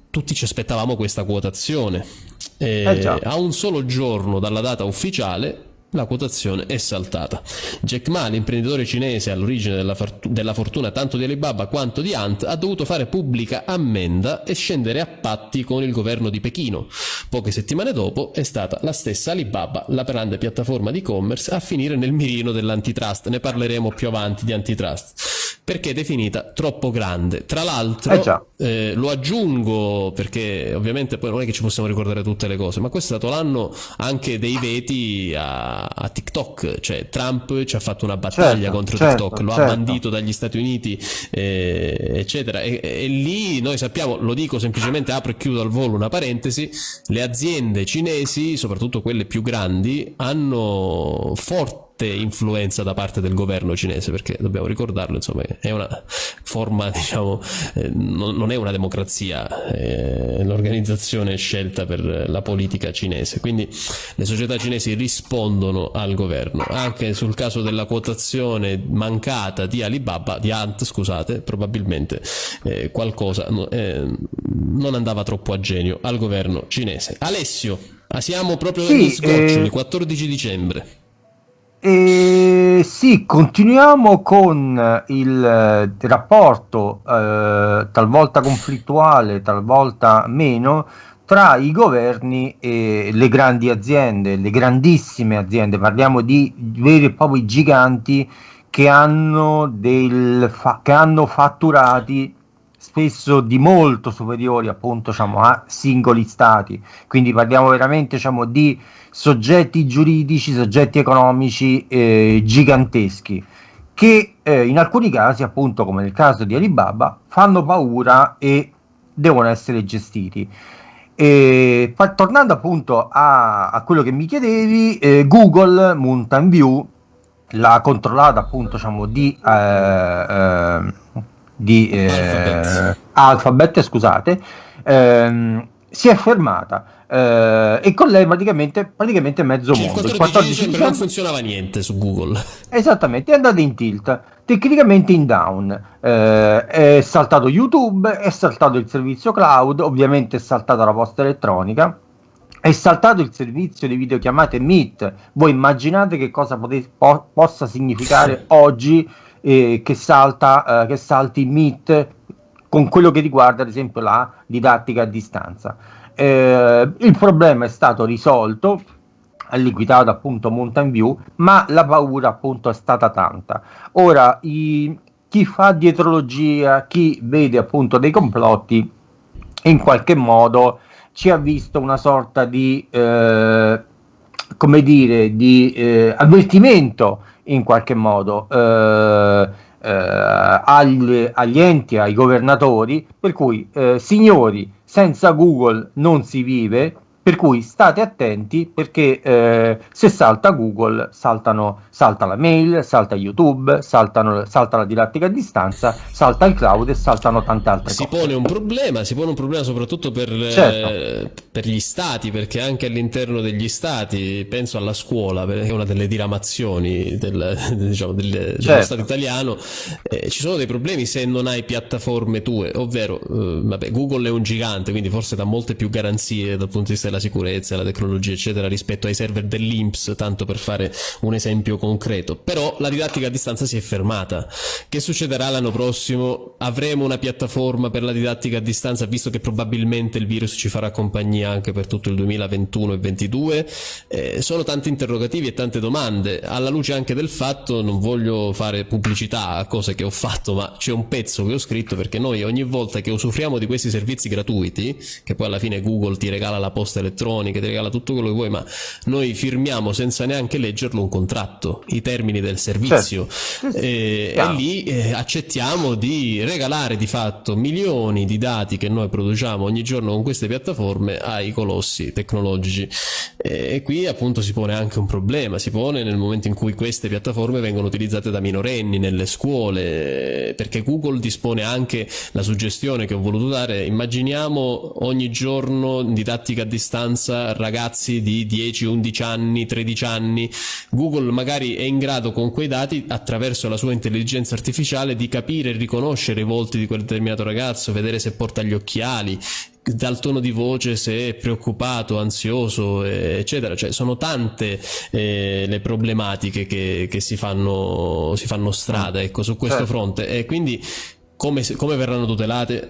tutti ci aspettavamo questa quotazione eh, eh a un solo giorno dalla data ufficiale la quotazione è saltata. Jack Ma, l'imprenditore cinese all'origine della, della, fortuna tanto di Alibaba quanto di Ant, ha dovuto fare pubblica ammenda e scendere a patti con il governo di Pechino. Poche settimane dopo è stata la stessa Alibaba, la grande piattaforma di e-commerce, a finire nel mirino dell'antitrust. Ne parleremo più avanti di antitrust perché è definita troppo grande. Tra l'altro, eh eh, lo aggiungo perché ovviamente poi non è che ci possiamo ricordare tutte le cose, ma questo è stato l'anno anche dei veti a, a TikTok, cioè Trump ci ha fatto una battaglia certo, contro certo, TikTok, lo certo. ha bandito dagli Stati Uniti, eh, eccetera. E, e, lì noi sappiamo, lo dico semplicemente, apro e chiudo al volo una parentesi, le aziende cinesi, soprattutto quelle più grandi, hanno forti influenza da parte del governo cinese, perché dobbiamo ricordarlo, insomma, è una forma, diciamo, eh, non è una democrazia, è l'organizzazione scelta per la politica cinese. Quindi le società cinesi rispondono al governo. Anche sul caso della quotazione mancata di Alibaba, di Ant, scusate, probabilmente eh, qualcosa eh, non andava troppo a genio al governo cinese. Alessio. Ah, siamo proprio sì, negli sgoccioli, eh... 14 dicembre. E sì, continuiamo con il eh, rapporto eh, talvolta conflittuale, talvolta meno, tra i governi e le grandi aziende, le grandissime aziende, parliamo di veri e propri giganti che hanno, del fa- che hanno fatturati spesso di molto superiori appunto diciamo, a singoli stati, quindi parliamo veramente diciamo, di soggetti giuridici, soggetti economici eh, giganteschi che eh, in alcuni casi, appunto come nel caso di Alibaba, fanno paura e devono essere gestiti. E, tornando appunto a, a, quello che mi chiedevi, eh, Google Mountain View l'ha controllata appunto diciamo di, eh, eh, di Alphabet. Alphabet, scusate, ehm, si è fermata eh, e con lei praticamente, praticamente mezzo cioè, mondo. Il 14 dicembre non funzionava niente su Google. Esattamente, è andato in tilt, tecnicamente in down. Eh, è saltato YouTube, è saltato il servizio cloud, ovviamente è saltata la posta elettronica. È saltato il servizio di videochiamate Meet. Voi immaginate che cosa pote- po- possa significare oggi eh, che, salta, eh, che salti Meet con quello che riguarda ad esempio la didattica a distanza. Eh, il problema è stato risolto, ha liquidato appunto Mountain View, ma la paura appunto è stata tanta. Ora, i, chi fa dietrologia, chi vede appunto dei complotti, in qualche modo ci ha visto una sorta di, eh, come dire, di eh, avvertimento in qualche modo. Eh, eh, agli, agli, enti, ai governatori, per cui eh, signori, senza Google non si vive, per cui state attenti perché eh, se salta Google saltano, salta la mail, salta YouTube, saltano, salta la didattica a distanza, salta il cloud e saltano tante altre si cose. Si pone un problema, si pone un problema soprattutto per, certo. eh, per, gli stati, perché anche all'interno degli stati, penso alla scuola, perché è una delle diramazioni del, diciamo, del, certo. dello Stato italiano, eh, ci sono dei problemi se non hai piattaforme tue, ovvero eh, vabbè, Google è un gigante, quindi forse dà molte più garanzie dal punto di vista della la sicurezza, la tecnologia, eccetera, rispetto ai server dell'Inps, tanto per fare un esempio concreto. Però la didattica a distanza si è fermata. Che succederà l'anno prossimo? Avremo una piattaforma per la didattica a distanza, visto che probabilmente il virus ci farà compagnia anche per tutto il 2021 e 2022? Eh, sono tanti interrogativi e tante domande, alla luce anche del fatto, non voglio fare pubblicità a cose che ho fatto, ma c'è un pezzo che ho scritto perché noi ogni volta che usufruiamo di questi servizi gratuiti, che poi alla fine Google ti regala la posta elettroniche, ti regala tutto quello che vuoi, ma noi firmiamo senza neanche leggerlo un contratto, i termini del servizio. Certo. e, e, lì eh, accettiamo di regalare di fatto milioni di dati che noi produciamo ogni giorno con queste piattaforme ai colossi tecnologici. E, e qui appunto si pone anche un problema, si pone nel momento in cui queste piattaforme vengono utilizzate da minorenni nelle scuole perché Google dispone anche la suggestione che ho voluto dare, immaginiamo ogni giorno didattica a distanza distanza ragazzi di 10, 11 anni, 13 anni. Google magari è in grado con quei dati, attraverso la sua intelligenza artificiale, di capire e riconoscere i volti di quel determinato ragazzo, vedere se porta gli occhiali, dal tono di voce se è preoccupato, ansioso, eccetera. Cioè, sono tante eh, le problematiche che, che si, fanno, si fanno strada ecco, su questo certo. fronte. E quindi come, come, verranno tutelate?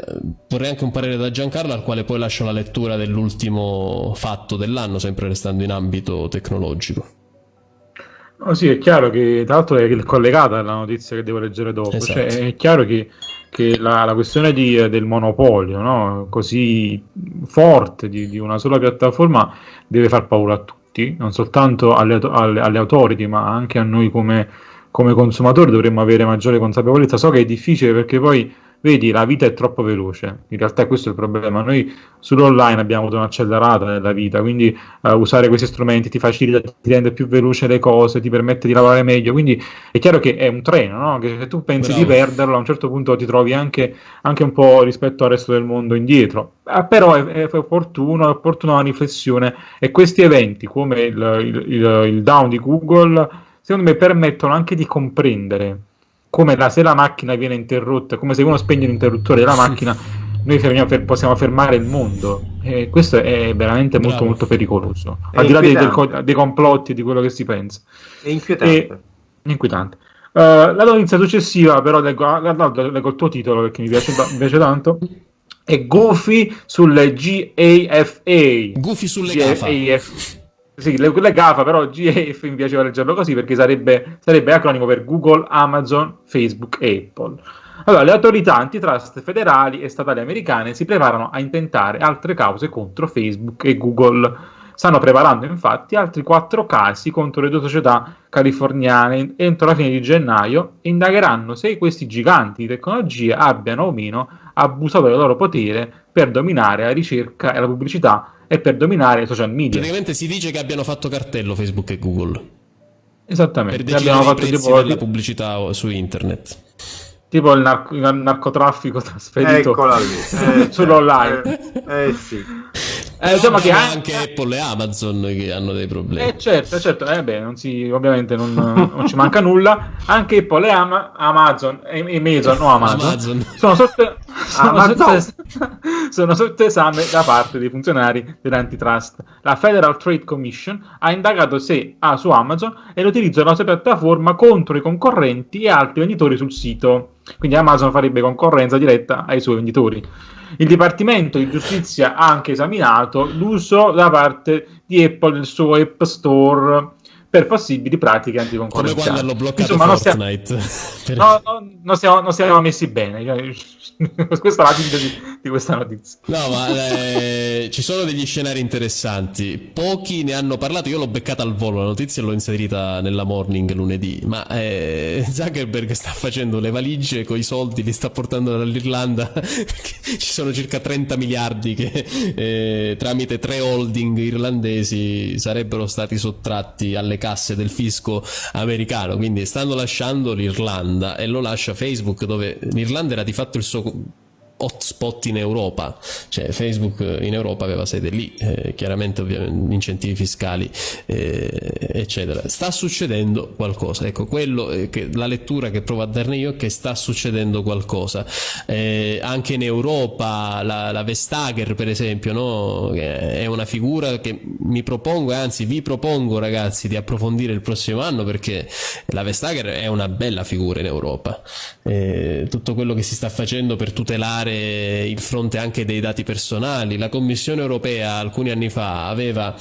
Vorrei anche un parere da Giancarlo, al quale poi lascio la lettura dell'ultimo fatto dell'anno, sempre restando in ambito tecnologico. No, sì, è chiaro che tra l'altro è collegata alla notizia che devo leggere dopo. Cioè, esatto. Cioè, è chiaro che, che la, la, questione di, del monopolio no? così forte di, di, una sola piattaforma deve far paura a tutti, non soltanto alle, alle, alle autority, ma anche a noi come come consumatori dovremmo avere maggiore consapevolezza. So che è difficile perché poi, vedi, la vita è troppo veloce. In realtà questo è il problema. Noi sull'online abbiamo avuto un'accelerata nella vita, quindi uh, usare questi strumenti ti facilita, ti rende più veloce le cose, ti permette di lavorare meglio. Quindi è chiaro che è un treno, no? che se tu pensi Bravo. di perderlo, a un certo punto ti trovi anche, anche un po' rispetto al resto del mondo indietro. Uh, però è, è, opportuno, è opportuna una riflessione e questi eventi come il, il, il, il down di Google secondo me permettono anche di comprendere come la, se la macchina viene interrotta, come se uno spegne l'interruttore della macchina, noi fermiamo, possiamo fermare il mondo. E questo è veramente molto, Bravo. molto pericoloso. Al di là dei, dei, complotti e di quello che si pensa. È inquietante. È inquietante. Uh, la notizia successiva, però, leggo, no, leggo il tuo titolo perché mi piace, mi piace tanto. È Goofy sulle GAFA. Goofy sulle GAFA. Sì, le, le GAFA, però GAF mi piaceva leggerlo così perché sarebbe, sarebbe acronimo per Google, Amazon, Facebook e Apple. Allora, le autorità antitrust federali e statali americane si preparano a intentare altre cause contro Facebook e Google. Stanno preparando infatti altri quattro casi contro le due società californiane entro la fine di gennaio e indagheranno se questi giganti di tecnologia abbiano o meno abusato del loro potere per dominare la ricerca e la pubblicità e per dominare i social media. Praticamente si dice che abbiano fatto cartello Facebook e Google. Esattamente. Per abbiamo fatto tipo la pubblicità su internet tipo il, narco- il narcotraffico trasferito Eccola lì. Eh, sull'online. Eh, eh sì. Eh, insomma che anche Apple e Amazon che hanno dei problemi. Eh certo, certo, eh, beh, non si, ovviamente non, non, ci manca nulla. Anche Apple e Ama- Amazon e, e Amazon, no Amazon, Amazon. Sono, sotto, Amazon. Sotto, sono sotto esame da parte dei funzionari dell'antitrust. La Federal Trade Commission ha indagato se ha su Amazon e l'utilizzo della sua piattaforma contro i concorrenti e altri venditori sul sito. Quindi Amazon farebbe concorrenza diretta ai suoi venditori. Il Dipartimento di Giustizia ha anche esaminato l'uso da parte di Apple del suo App Store per possibili pratiche anticoncorrenziali. Come quando Insomma, Fortnite. Non siamo, no, no, non, siamo, non siamo messi bene. Questa è la sintesi di questa notizia. No, ma eh, ci sono degli scenari interessanti. Pochi ne hanno parlato. Io l'ho beccata al volo la notizia e l'ho inserita nella morning lunedì. Ma eh, Zuckerberg sta facendo le valigie con i soldi, li sta portando dall'Irlanda. ci sono circa 30 miliardi che eh, tramite tre holding irlandesi sarebbero stati sottratti alle casse del fisco americano. Quindi stanno lasciando l'Irlanda e lo lascia Facebook, dove l'Irlanda era di fatto il suo hotspot in Europa, cioè Facebook in Europa aveva sede lì, eh, chiaramente ovviamente incentivi fiscali eh, eccetera. Sta succedendo qualcosa, ecco quello eh, che la lettura che provo a darne io è che sta succedendo qualcosa. Eh, anche in Europa la, la Vestager per esempio no? è una figura che mi propongo, anzi vi propongo ragazzi di approfondire il prossimo anno perché la Vestager è una bella figura in Europa. Eh, tutto quello che si sta facendo per tutelare tutelare il fronte anche dei dati personali. La Commissione europea alcuni anni fa aveva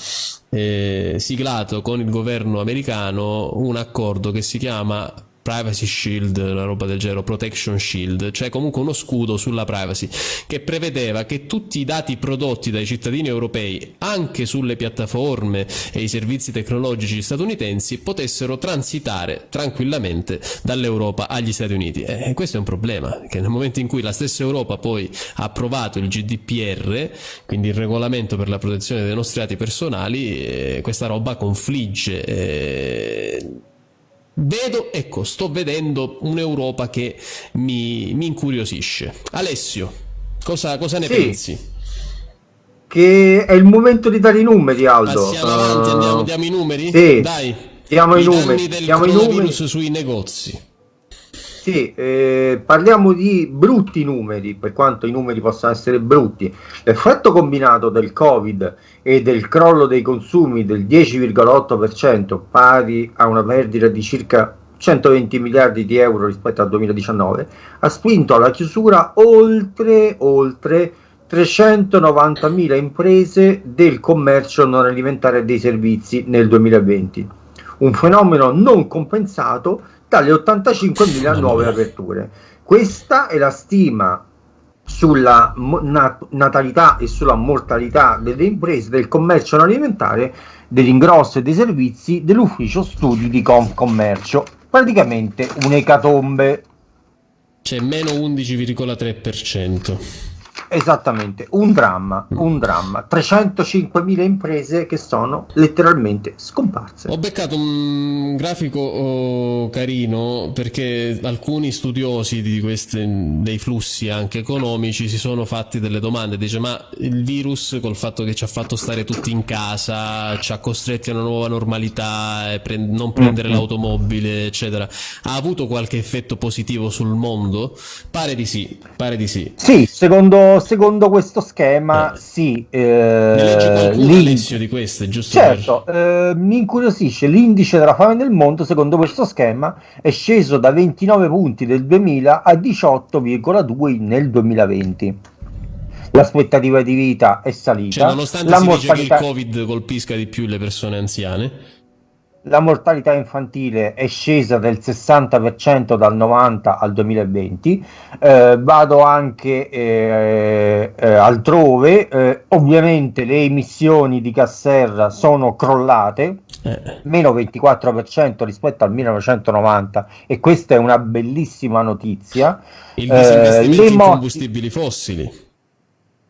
eh, siglato con il governo americano un accordo che si chiama privacy shield, una roba del genere, protection shield, cioè comunque uno scudo sulla privacy che prevedeva che tutti i dati prodotti dai cittadini europei anche sulle piattaforme e i servizi tecnologici statunitensi potessero transitare tranquillamente dall'Europa agli Stati Uniti. E questo è un problema, che nel momento in cui la stessa Europa poi ha approvato il GDPR, quindi il regolamento per la protezione dei nostri dati personali, eh, questa roba confligge. Eh, Vedo, ecco, sto vedendo un'Europa che mi, mi incuriosisce. Alessio, cosa, cosa ne sì. pensi? Che è il momento di dare i numeri, Aldo. Passiamo uh, avanti, andiamo, diamo i numeri? Sì. Dai. Diamo i numeri. Diamo i numeri sui negozi. Sì, eh, parliamo di brutti numeri, per quanto i numeri possano essere brutti. L'effetto combinato del Covid e del crollo dei consumi del 10,8%, pari a una perdita di circa 120 miliardi di euro rispetto al 2019, ha spinto alla chiusura oltre, oltre 390.000 imprese del commercio non alimentare e dei servizi nel 2020. Un fenomeno non compensato dalle 85.000 nuove aperture. Questa è la stima sulla nat- natalità e sulla mortalità delle imprese del commercio alimentare, dell'ingrosso e dei servizi dell'ufficio studi di Confcommercio. Praticamente un'ecatombe. C'è meno 11,3%. Esattamente, un dramma, mm. un dramma. 305.000 imprese che sono letteralmente scomparse. Ho beccato un grafico oh, carino perché alcuni studiosi di queste, dei flussi anche economici si sono fatti delle domande. Dice ma il virus col fatto che ci ha fatto stare tutti in casa, ci ha costretti a una nuova normalità, e pre- non prendere mm-hmm. l'automobile eccetera, ha avuto qualche effetto positivo sul mondo? Pare di sì, pare di sì. Sì, secondo secondo, secondo questo schema, Eh. sì. Ne leggi Eh, qualcuno, l'in- Alessio, di queste, giusto? Certo, eh, mi incuriosisce l'indice della fame nel mondo, secondo questo schema, è sceso da 29 punti del 2000 a 18,2 nel 2020. L'aspettativa di vita è salita, Cioè, nonostante la si dice che il mortalità, Covid colpisca di più le persone anziane, la mortalità infantile è scesa del 60% dal 90 al 2020. Eh, vado anche eh, eh, altrove, eh, ovviamente le emissioni di gas serra sono crollate, eh, meno 24% rispetto al 1990 e questa è una bellissima notizia. il Eh, disinvestimento le in combustibili fossili.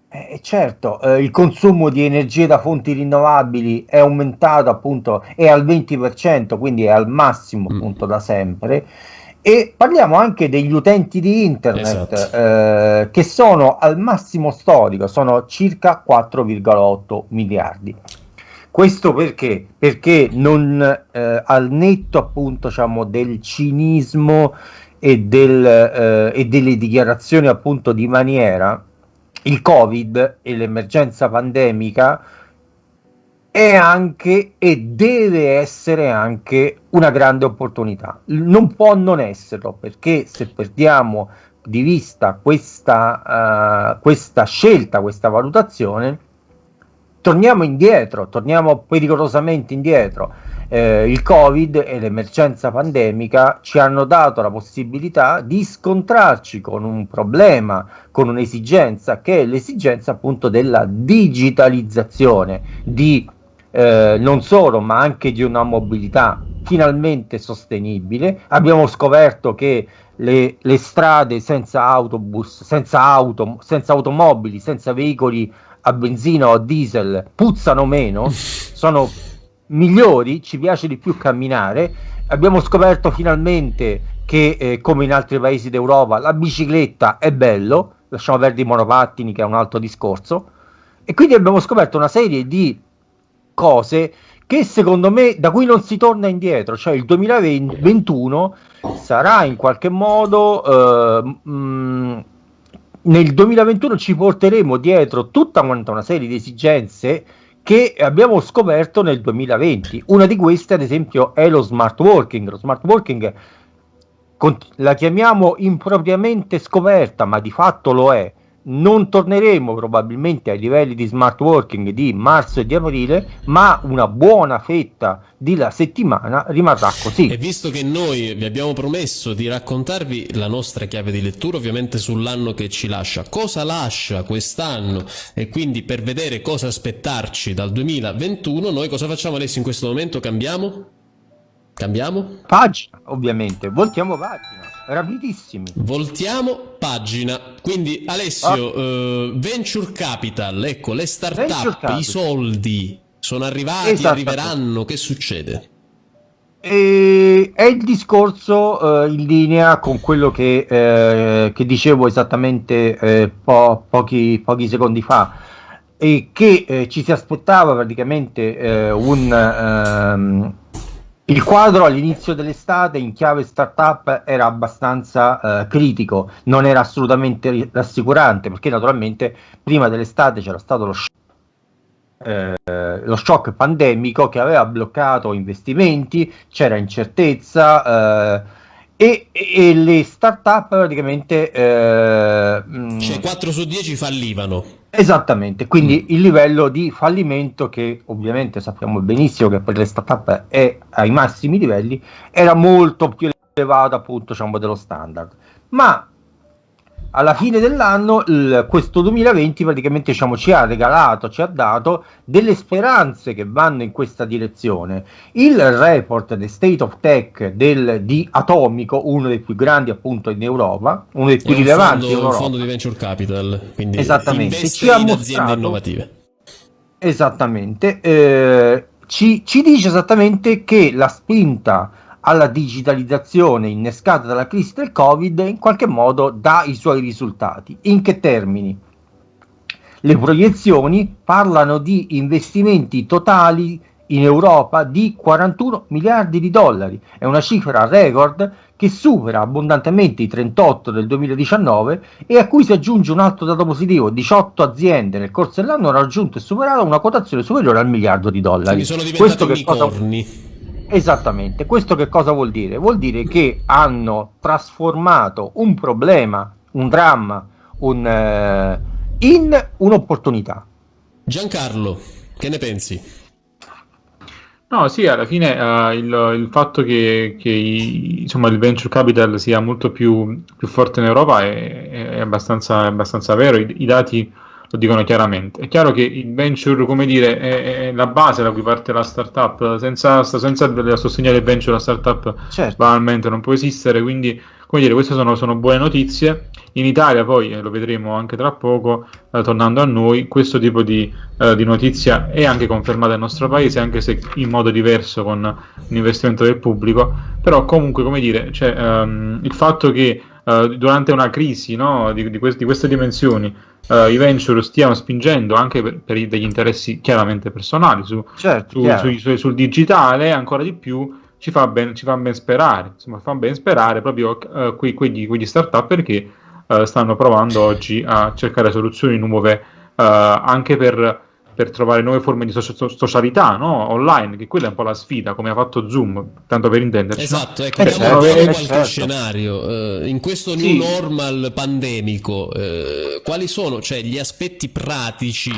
Eh, certo, eh, il consumo di energie da fonti rinnovabili è aumentato appunto, è al 20%, quindi è al massimo Mm. appunto da sempre. E parliamo anche degli utenti di internet Esatto. eh, che sono al massimo storico, sono circa 4,8 miliardi. Questo perché? Perché non eh, al netto appunto diciamo, del cinismo e, del, eh, e delle dichiarazioni appunto di maniera, il Covid e l'emergenza pandemica è anche e deve essere anche una grande opportunità. Non può non esserlo perché se perdiamo di vista questa, eh, questa scelta, questa valutazione, torniamo indietro, torniamo pericolosamente indietro. Eh, il Covid e l'emergenza pandemica ci hanno dato la possibilità di scontrarci con un problema, con un'esigenza che è l'esigenza appunto della digitalizzazione di eh, non solo ma anche di una mobilità finalmente sostenibile. Abbiamo scoperto che le, le strade senza autobus, senza auto, senza automobili, senza veicoli a benzina o a diesel puzzano meno, sono migliori, ci piace di più camminare. Abbiamo scoperto finalmente che, eh, come in altri paesi d'Europa, la bicicletta è bello, lasciamo perdere i monopattini che è un altro discorso. E quindi abbiamo scoperto una serie di cose che secondo me da cui non si torna indietro, cioè il 2021 sarà in qualche modo eh, mh, nel 2021 ci porteremo dietro tutta quanta una serie di esigenze che abbiamo scoperto nel 2020. Una di queste, ad esempio, è lo smart working. Lo smart working la chiamiamo impropriamente scoperta, ma di fatto lo è. Non torneremo probabilmente ai livelli di smart working di marzo e di aprile, ma una buona fetta della settimana rimarrà così. E visto che noi vi abbiamo promesso di raccontarvi la nostra chiave di lettura, ovviamente sull'anno che ci lascia, cosa lascia quest'anno e quindi per vedere cosa aspettarci dal 2021, noi cosa facciamo adesso in questo momento? Cambiamo? Cambiamo? Pagina, ovviamente, voltiamo pagina, rapidissimi. Voltiamo pagina. Quindi Alessio, eh, Venture Capital, ecco, le start-up, i soldi sono arrivati, Esattamente. arriveranno, che succede? E è il discorso eh, in linea con quello che, eh, che dicevo esattamente eh, po- pochi, pochi secondi fa e che eh, ci si aspettava praticamente eh, un ehm, il quadro all'inizio dell'estate in chiave startup era abbastanza eh, critico, non era assolutamente rassicurante perché naturalmente prima dell'estate c'era stato lo shock eh, lo shock pandemico che aveva bloccato investimenti, c'era incertezza eh, e, e le start-up praticamente eh, mh, Cioè 4 su 10 fallivano. Esattamente, quindi il livello di fallimento che ovviamente sappiamo benissimo che per le startup è ai massimi livelli era molto più elevato appunto diciamo dello standard. Ma alla fine dell'anno il- questo 2020 praticamente diciamo, ci ha regalato, ci ha dato delle speranze che vanno in questa direzione. Il report The State of Tech del, di Atomico, uno dei più grandi appunto in Europa, uno dei più un rilevanti fondo, in un Europa. fondo di venture capital, quindi Esattamente, ci ha in mostrato- aziende innovative. Esattamente, eh, ci, ci dice esattamente che la spinta alla digitalizzazione innescata dalla crisi del Covid in qualche modo dà i suoi risultati. In che termini? Le proiezioni parlano di investimenti totali in Europa di 41 miliardi di dollari. È una cifra record che supera abbondantemente i 38 del 2019 e a cui si aggiunge un altro dato positivo, 18 aziende nel corso dell'anno hanno raggiunto e superato una quotazione superiore al miliardo di dollari. Diventati unicorni. Cosa... Esattamente, questo che cosa vuol dire? Vuol dire che hanno trasformato un problema, un dramma, un, eh, in un'opportunità. Giancarlo, che ne pensi? No, sì, alla fine uh, il, il, fatto che, che i, insomma, il venture capital sia molto più, più forte in Europa è, è, abbastanza, è abbastanza, vero, I, I, dati lo dicono chiaramente. È chiaro che il venture, come dire, è, è la base da cui parte la startup, senza, senza il sostegno del venture la startup certo. banalmente non può esistere, quindi come dire, queste sono, sono buone notizie. In Italia poi, eh, lo vedremo anche tra poco, eh, tornando a noi, questo tipo di, eh, di, notizia è anche confermata nel nostro paese, anche se in modo diverso con un investimento del pubblico, però comunque, come dire, cioè, ehm, il fatto che eh, durante una crisi no, di, di, quest- di, queste dimensioni eh, i venture stiano spingendo anche per, per, degli interessi chiaramente personali su, certo, su, su, su, sul digitale, ancora di più ci fa ben, ci fa ben sperare, insomma, fa ben sperare proprio uh, quei, quegli, quegli start-up perché uh, stanno provando oggi a cercare soluzioni nuove uh, anche per per trovare nuove forme di socialità no? online, che quella è un po' la sfida, come ha fatto Zoom, tanto per intenderci. Esatto, ecco, eh, certo, eh, qualche certo. scenario. Uh, in questo new sì. normal pandemico, uh, quali sono cioè, gli aspetti pratici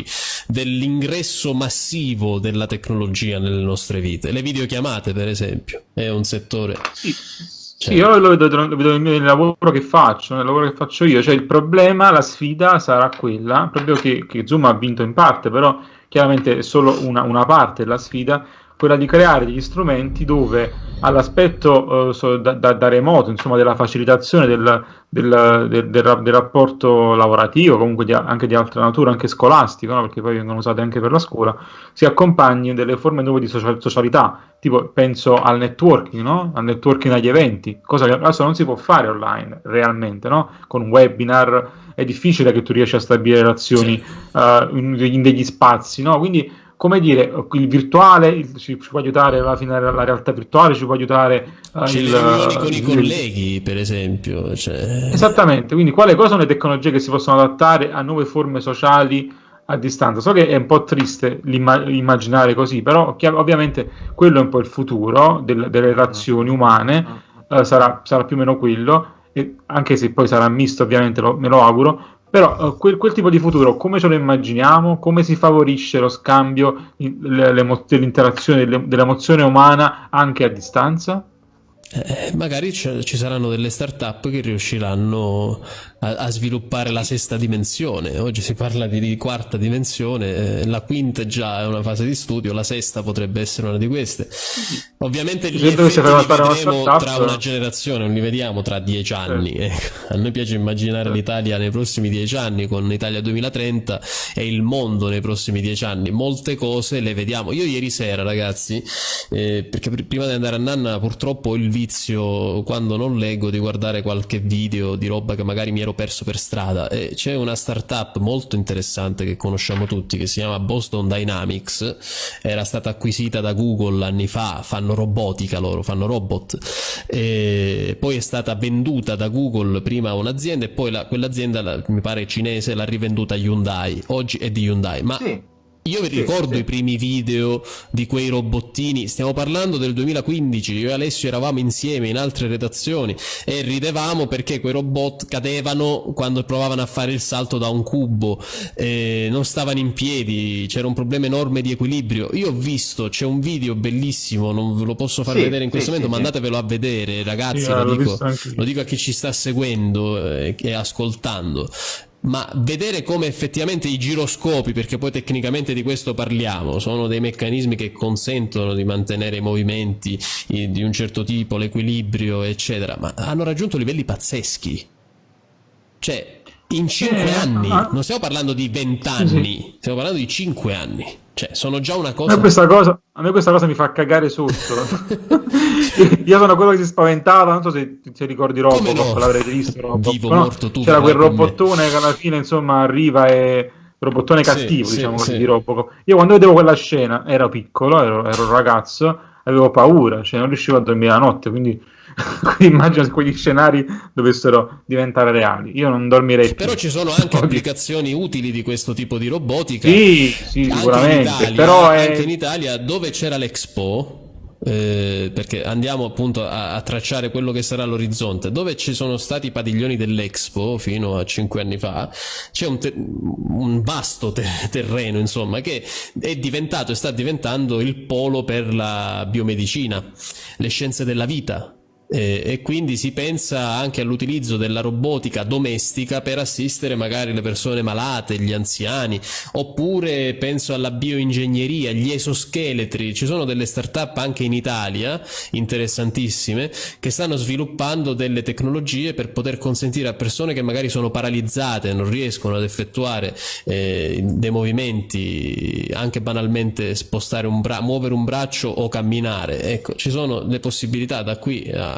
dell'ingresso massivo della tecnologia nelle nostre vite? Le videochiamate, per esempio, è un settore... Sì. Cioè. Sì, io lo vedo, lo vedo nel, lavoro che faccio, nel lavoro che faccio io, cioè il problema, la sfida sarà quella, proprio che, che Zoom ha vinto in parte, però chiaramente è solo una, una parte della sfida, quella di creare degli strumenti dove all'aspetto uh, so, da, da, da, remoto, insomma, della facilitazione del, del, del, del, del rapporto lavorativo, comunque di, anche di altra natura, anche scolastico, no? perché poi vengono usate anche per la scuola, si accompagni delle forme nuove di social, socialità, tipo penso al networking, no? al networking agli eventi, cosa che adesso non si può fare online realmente, no? con un webinar è difficile che tu riesci a stabilire relazioni uh, in, in, degli spazi, no? quindi come dire, il virtuale il, ci, ci, può aiutare alla fine la realtà virtuale, ci può aiutare uh, il, il, con i colleghi, per esempio. Cioè... Esattamente, quindi quali sono le tecnologie che si possono adattare a nuove forme sociali a distanza? So che è un po' triste immaginare così, però ovviamente quello è un po' il futuro del, delle relazioni umane, uh, sarà, sarà, più o meno quello, anche se poi sarà misto ovviamente, lo, me lo auguro, però uh, quel, quel, tipo di futuro, come ce lo immaginiamo? Come si favorisce lo scambio, l'interazione dell'emozione umana anche a distanza? Eh, magari ci saranno delle start-up che riusciranno a, a, sviluppare la sesta dimensione. Oggi si parla di, di quarta dimensione, eh, la quinta già è una fase di studio, la sesta potrebbe essere una di queste. Ovviamente gli effetti li vedremo tra una generazione, non li vediamo tra dieci anni. Eh. A noi piace immaginare l'Italia nei prossimi dieci anni con l'Italia 2030 e il mondo nei prossimi dieci anni. Molte cose le vediamo. Io ieri sera, ragazzi, eh, perché prima di andare a Nanna purtroppo il vizio quando non leggo di guardare qualche video di roba che magari mi ero perso per strada. E c'è una startup molto interessante che conosciamo tutti che si chiama Boston Dynamics. Era stata acquisita da Google anni fa. Fanno robotica loro fanno robot. E poi è stata venduta da Google prima a un'azienda e poi la, quell'azienda mi pare cinese l'ha rivenduta a Hyundai. Oggi è di Hyundai ma sì io vi ricordo sì. i primi video di quei robottini, stiamo parlando del 2015, io e Alessio eravamo insieme in altre redazioni e ridevamo perché quei robot cadevano quando provavano a fare il salto da un cubo, eh, non stavano in piedi, c'era un problema enorme di equilibrio. Io ho visto, c'è un video bellissimo, non ve lo posso far sì, vedere in questo sì, momento, ma andatevelo a vedere ragazzi, lo, dico, lo, dico, a chi ci sta seguendo eh, e ascoltando ma vedere come effettivamente i giroscopi, perché poi tecnicamente di questo parliamo, sono dei meccanismi che consentono di mantenere i movimenti di un certo tipo, l'equilibrio, eccetera, ma hanno raggiunto livelli pazzeschi. Cioè, in 5 eh, anni, ah. non stiamo parlando di 20 anni, sì. stiamo parlando di 5 anni. Cioè, sono già una cosa... A me questa cosa, a me questa cosa mi fa cagare sotto. Io sono quello che si spaventava, non so se ti ricordi Robocop, no? l'avrete visto Robocop, Vivo, no? C'era quel robottone che alla fine, insomma, arriva e robottone cattivo, sì, diciamo sì, così, sì. di Robocop. Io quando vedevo quella scena, ero piccolo, ero, ero un ragazzo, avevo paura, cioè non riuscivo a dormire la notte, quindi immagino se quegli scenari dovessero diventare reali. Io non dormirei Però ci sono anche applicazioni utili di questo tipo di robotica. Sì, sì, sicuramente. Italia, però è... anche in Italia, dove c'era l'Expo, eh, perché andiamo appunto a, a, tracciare quello che sarà l'orizzonte. Dove ci sono stati i padiglioni dell'Expo fino a cinque anni fa, c'è un, te- un vasto te- terreno, insomma, che è diventato e sta diventando il polo per la biomedicina, le scienze della vita, e, e, quindi si pensa anche all'utilizzo della robotica domestica per assistere magari le persone malate, gli anziani, oppure penso alla bioingegneria, gli esoscheletri. Ci sono delle start-up anche in Italia interessantissime che stanno sviluppando delle tecnologie per poter consentire a persone che magari sono paralizzate, non riescono ad effettuare eh, dei movimenti, anche banalmente spostare un braccio, muovere un braccio o camminare. Ecco, ci sono le possibilità da qui a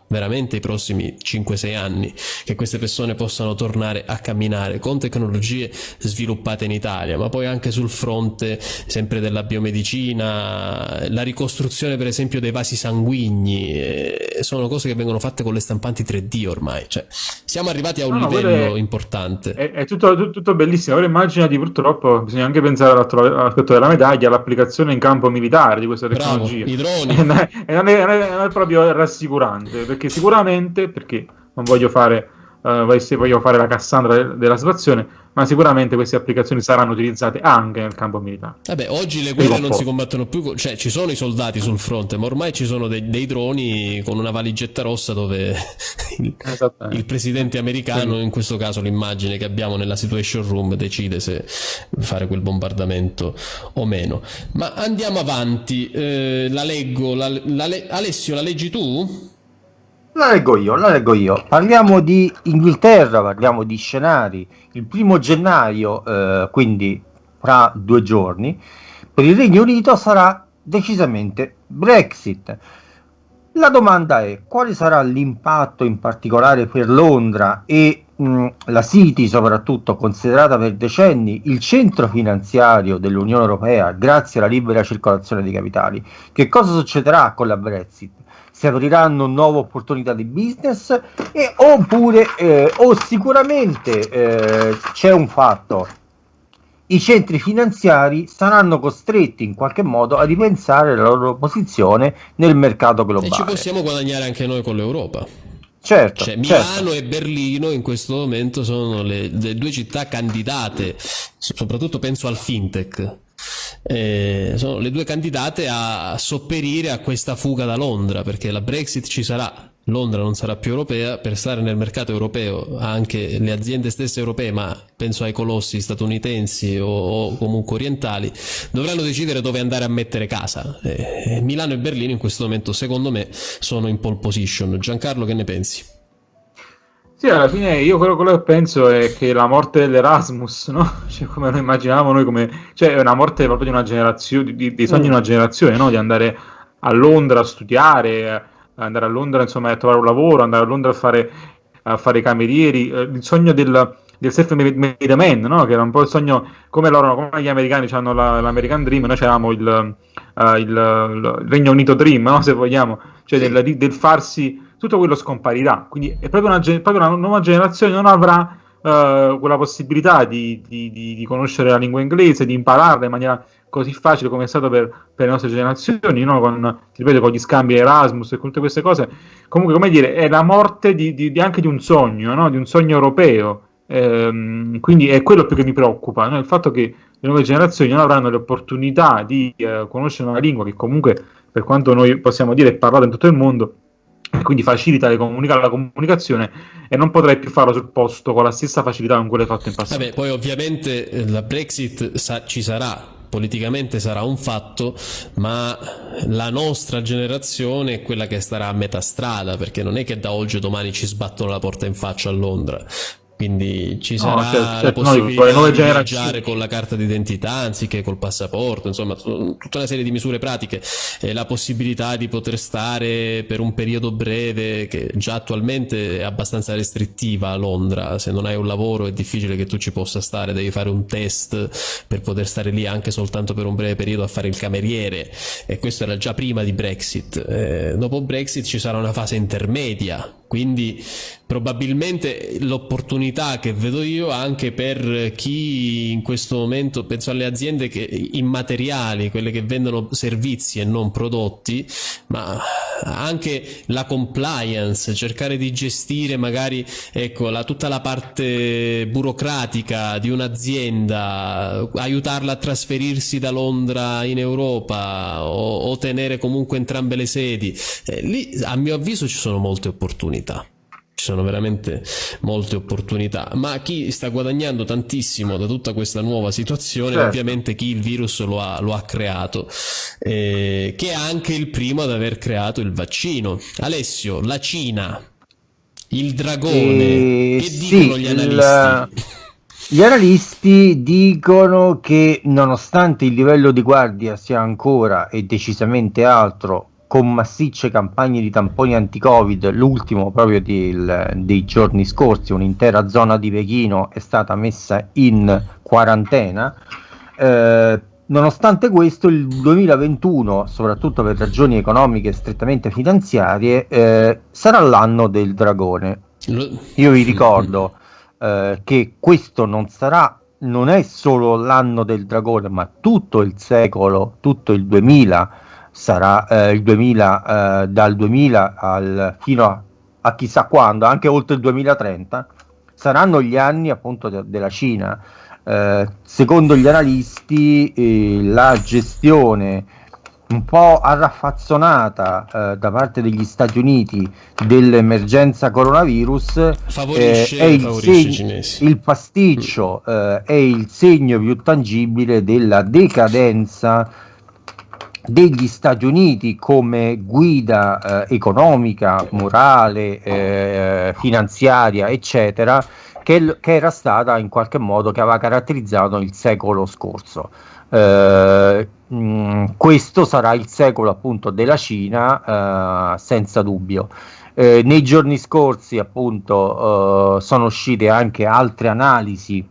veramente i prossimi 5-6 anni che queste persone possano tornare a camminare con tecnologie sviluppate in Italia, ma poi anche sul fronte sempre della biomedicina, la ricostruzione per esempio dei vasi sanguigni, eh, sono cose che vengono fatte con le stampanti 3D ormai, cioè siamo arrivati a un no, livello è, importante. È, è tutto, tutto, bellissimo, ora immaginati purtroppo, bisogna anche pensare all'aspetto della medaglia, all'applicazione in campo militare di questa tecnologia. Bravo, i droni. e non è, non è proprio rassicurante perché sicuramente, perché non voglio fare, uh, voglio fare la Cassandra della situazione, ma sicuramente queste applicazioni saranno utilizzate anche nel campo militare. Vabbè, oggi le guerre non si combattono più, cioè ci sono i soldati sul fronte, ma ormai ci sono dei, dei droni con una valigetta rossa dove il, il presidente americano, in questo caso l'immagine che abbiamo nella situation room, decide se fare quel bombardamento o meno. Ma andiamo avanti, eh, la leggo, la, la, Alessio, la leggi tu? La leggo io, la leggo io. Parliamo di Inghilterra, parliamo di scenari. Il primo gennaio, eh, quindi fra due giorni, per il Regno Unito sarà decisamente Brexit. La domanda è quale sarà l'impatto in particolare per Londra e mh, la City soprattutto considerata per decenni il centro finanziario dell'Unione Europea grazie alla libera circolazione dei capitali. Che cosa succederà con la Brexit? Si apriranno nuove opportunità di business e, oppure eh, o sicuramente eh, c'è un fatto i centri finanziari saranno costretti in qualche modo a ripensare la loro posizione nel mercato globale. E ci possiamo guadagnare anche noi con l'Europa. Certo, cioè, certo. Milano e Berlino in questo momento sono le, le due città candidate, soprattutto penso al fintech, eh, sono le due candidate a sopperire a questa fuga da Londra perché la Brexit ci sarà Londra non sarà più europea, per stare nel mercato europeo anche le aziende stesse europee, ma penso ai colossi statunitensi o, o comunque orientali, dovranno decidere dove andare a mettere casa. Eh, Milano e Berlino in questo momento, secondo me, sono in pole position. Giancarlo, che ne pensi? Sì, alla fine io quello, quello, che penso è che la morte dell'Erasmus, no? Cioè, come noi immaginavamo noi, come... cioè è una morte proprio di una generazione, di, di sogni di una generazione, no? Di andare a Londra a studiare, andare a Londra insomma a trovare un lavoro, andare a Londra a fare, a fare i camerieri, eh, il sogno del, del self-made man, no? Che era un po' il sogno, come loro, come gli americani hanno la, l'American Dream, noi avevamo il, uh, il, il, Regno Unito Dream, no? Se vogliamo, cioè del, del farsi tutto quello scomparirà. Quindi è proprio una, proprio una nuova generazione non avrà uh, quella possibilità di, di, di, di, conoscere la lingua inglese, di impararla in maniera così facile come è stato per, per le nostre generazioni, no? con, ripeto, con gli scambi Erasmus e tutte queste cose. Comunque, come dire, è la morte anche di un sogno, no? di un sogno europeo. Ehm, quindi è quello più che mi preoccupa, no? il fatto che le nuove generazioni non avranno le opportunità di uh, conoscere una lingua che comunque, per quanto noi possiamo dire, è parlata in tutto il mondo, quindi facilita le comunica- la comunicazione e non potrai più farlo sul posto con la stessa facilità con cui l'hai fatto in passato. Vabbè, poi ovviamente eh, la Brexit sa- ci sarà, politicamente sarà un fatto, ma la nostra generazione è quella che starà a metà strada, perché non è che da oggi o domani ci sbattono la porta in faccia a Londra quindi ci sarà certo, la certo, possibilità no, di viaggiare con la carta d'identità anziché col passaporto, insomma tutta una serie di misure pratiche, eh, la possibilità di poter stare per un periodo breve che già attualmente è abbastanza restrittiva a Londra, se non hai un lavoro è difficile che tu ci possa stare, devi fare un test per poter stare lì anche soltanto per un breve periodo a fare il cameriere. E questo era già prima di Brexit. Eh, dopo Brexit ci sarà una fase intermedia quindi probabilmente l'opportunità che vedo io anche per chi in questo momento, penso alle aziende che, immateriali, quelle che vendono servizi e non prodotti, ma anche la compliance, cercare di gestire magari ecco, la, tutta la parte burocratica di un'azienda, aiutarla a trasferirsi da Londra in Europa o, o tenere comunque entrambe le sedi, eh, lì a mio avviso ci sono molte opportunità ci sono veramente molte opportunità. Ma chi sta guadagnando tantissimo da tutta questa nuova situazione certo. ovviamente chi il virus lo ha, lo ha creato eh, che è anche il primo ad aver creato il vaccino. Alessio la Cina il dragone eh, che sì, dicono gli analisti? Il... Gli analisti dicono che nonostante il livello di guardia sia ancora e decisamente altro con massicce campagne di tamponi anti-Covid, l'ultimo proprio del, dei giorni scorsi, un'intera zona di Pechino è stata messa in quarantena. Eh, nonostante questo, il 2021, soprattutto per ragioni economiche strettamente finanziarie, eh, sarà l'anno del dragone. Io vi ricordo eh, che questo non sarà non è solo l'anno del dragone, ma tutto il secolo, tutto il 2000 sarà eh, il 2000, eh, dal 2000 al, fino a, a, chissà quando, anche oltre il 2030, saranno gli anni appunto de, della Cina. Eh, secondo gli analisti eh, la gestione un po' arraffazzonata eh, da parte degli Stati Uniti dell'emergenza coronavirus eh, è il, segno, il pasticcio eh, è il segno più tangibile della decadenza degli Stati Uniti come guida eh, economica, morale, eh, finanziaria, eccetera, che, che, era stata in qualche modo che aveva caratterizzato il secolo scorso. Eh, mh, mm, questo sarà il secolo appunto della Cina, eh, senza dubbio. Eh, nei giorni scorsi appunto eh, sono uscite anche altre analisi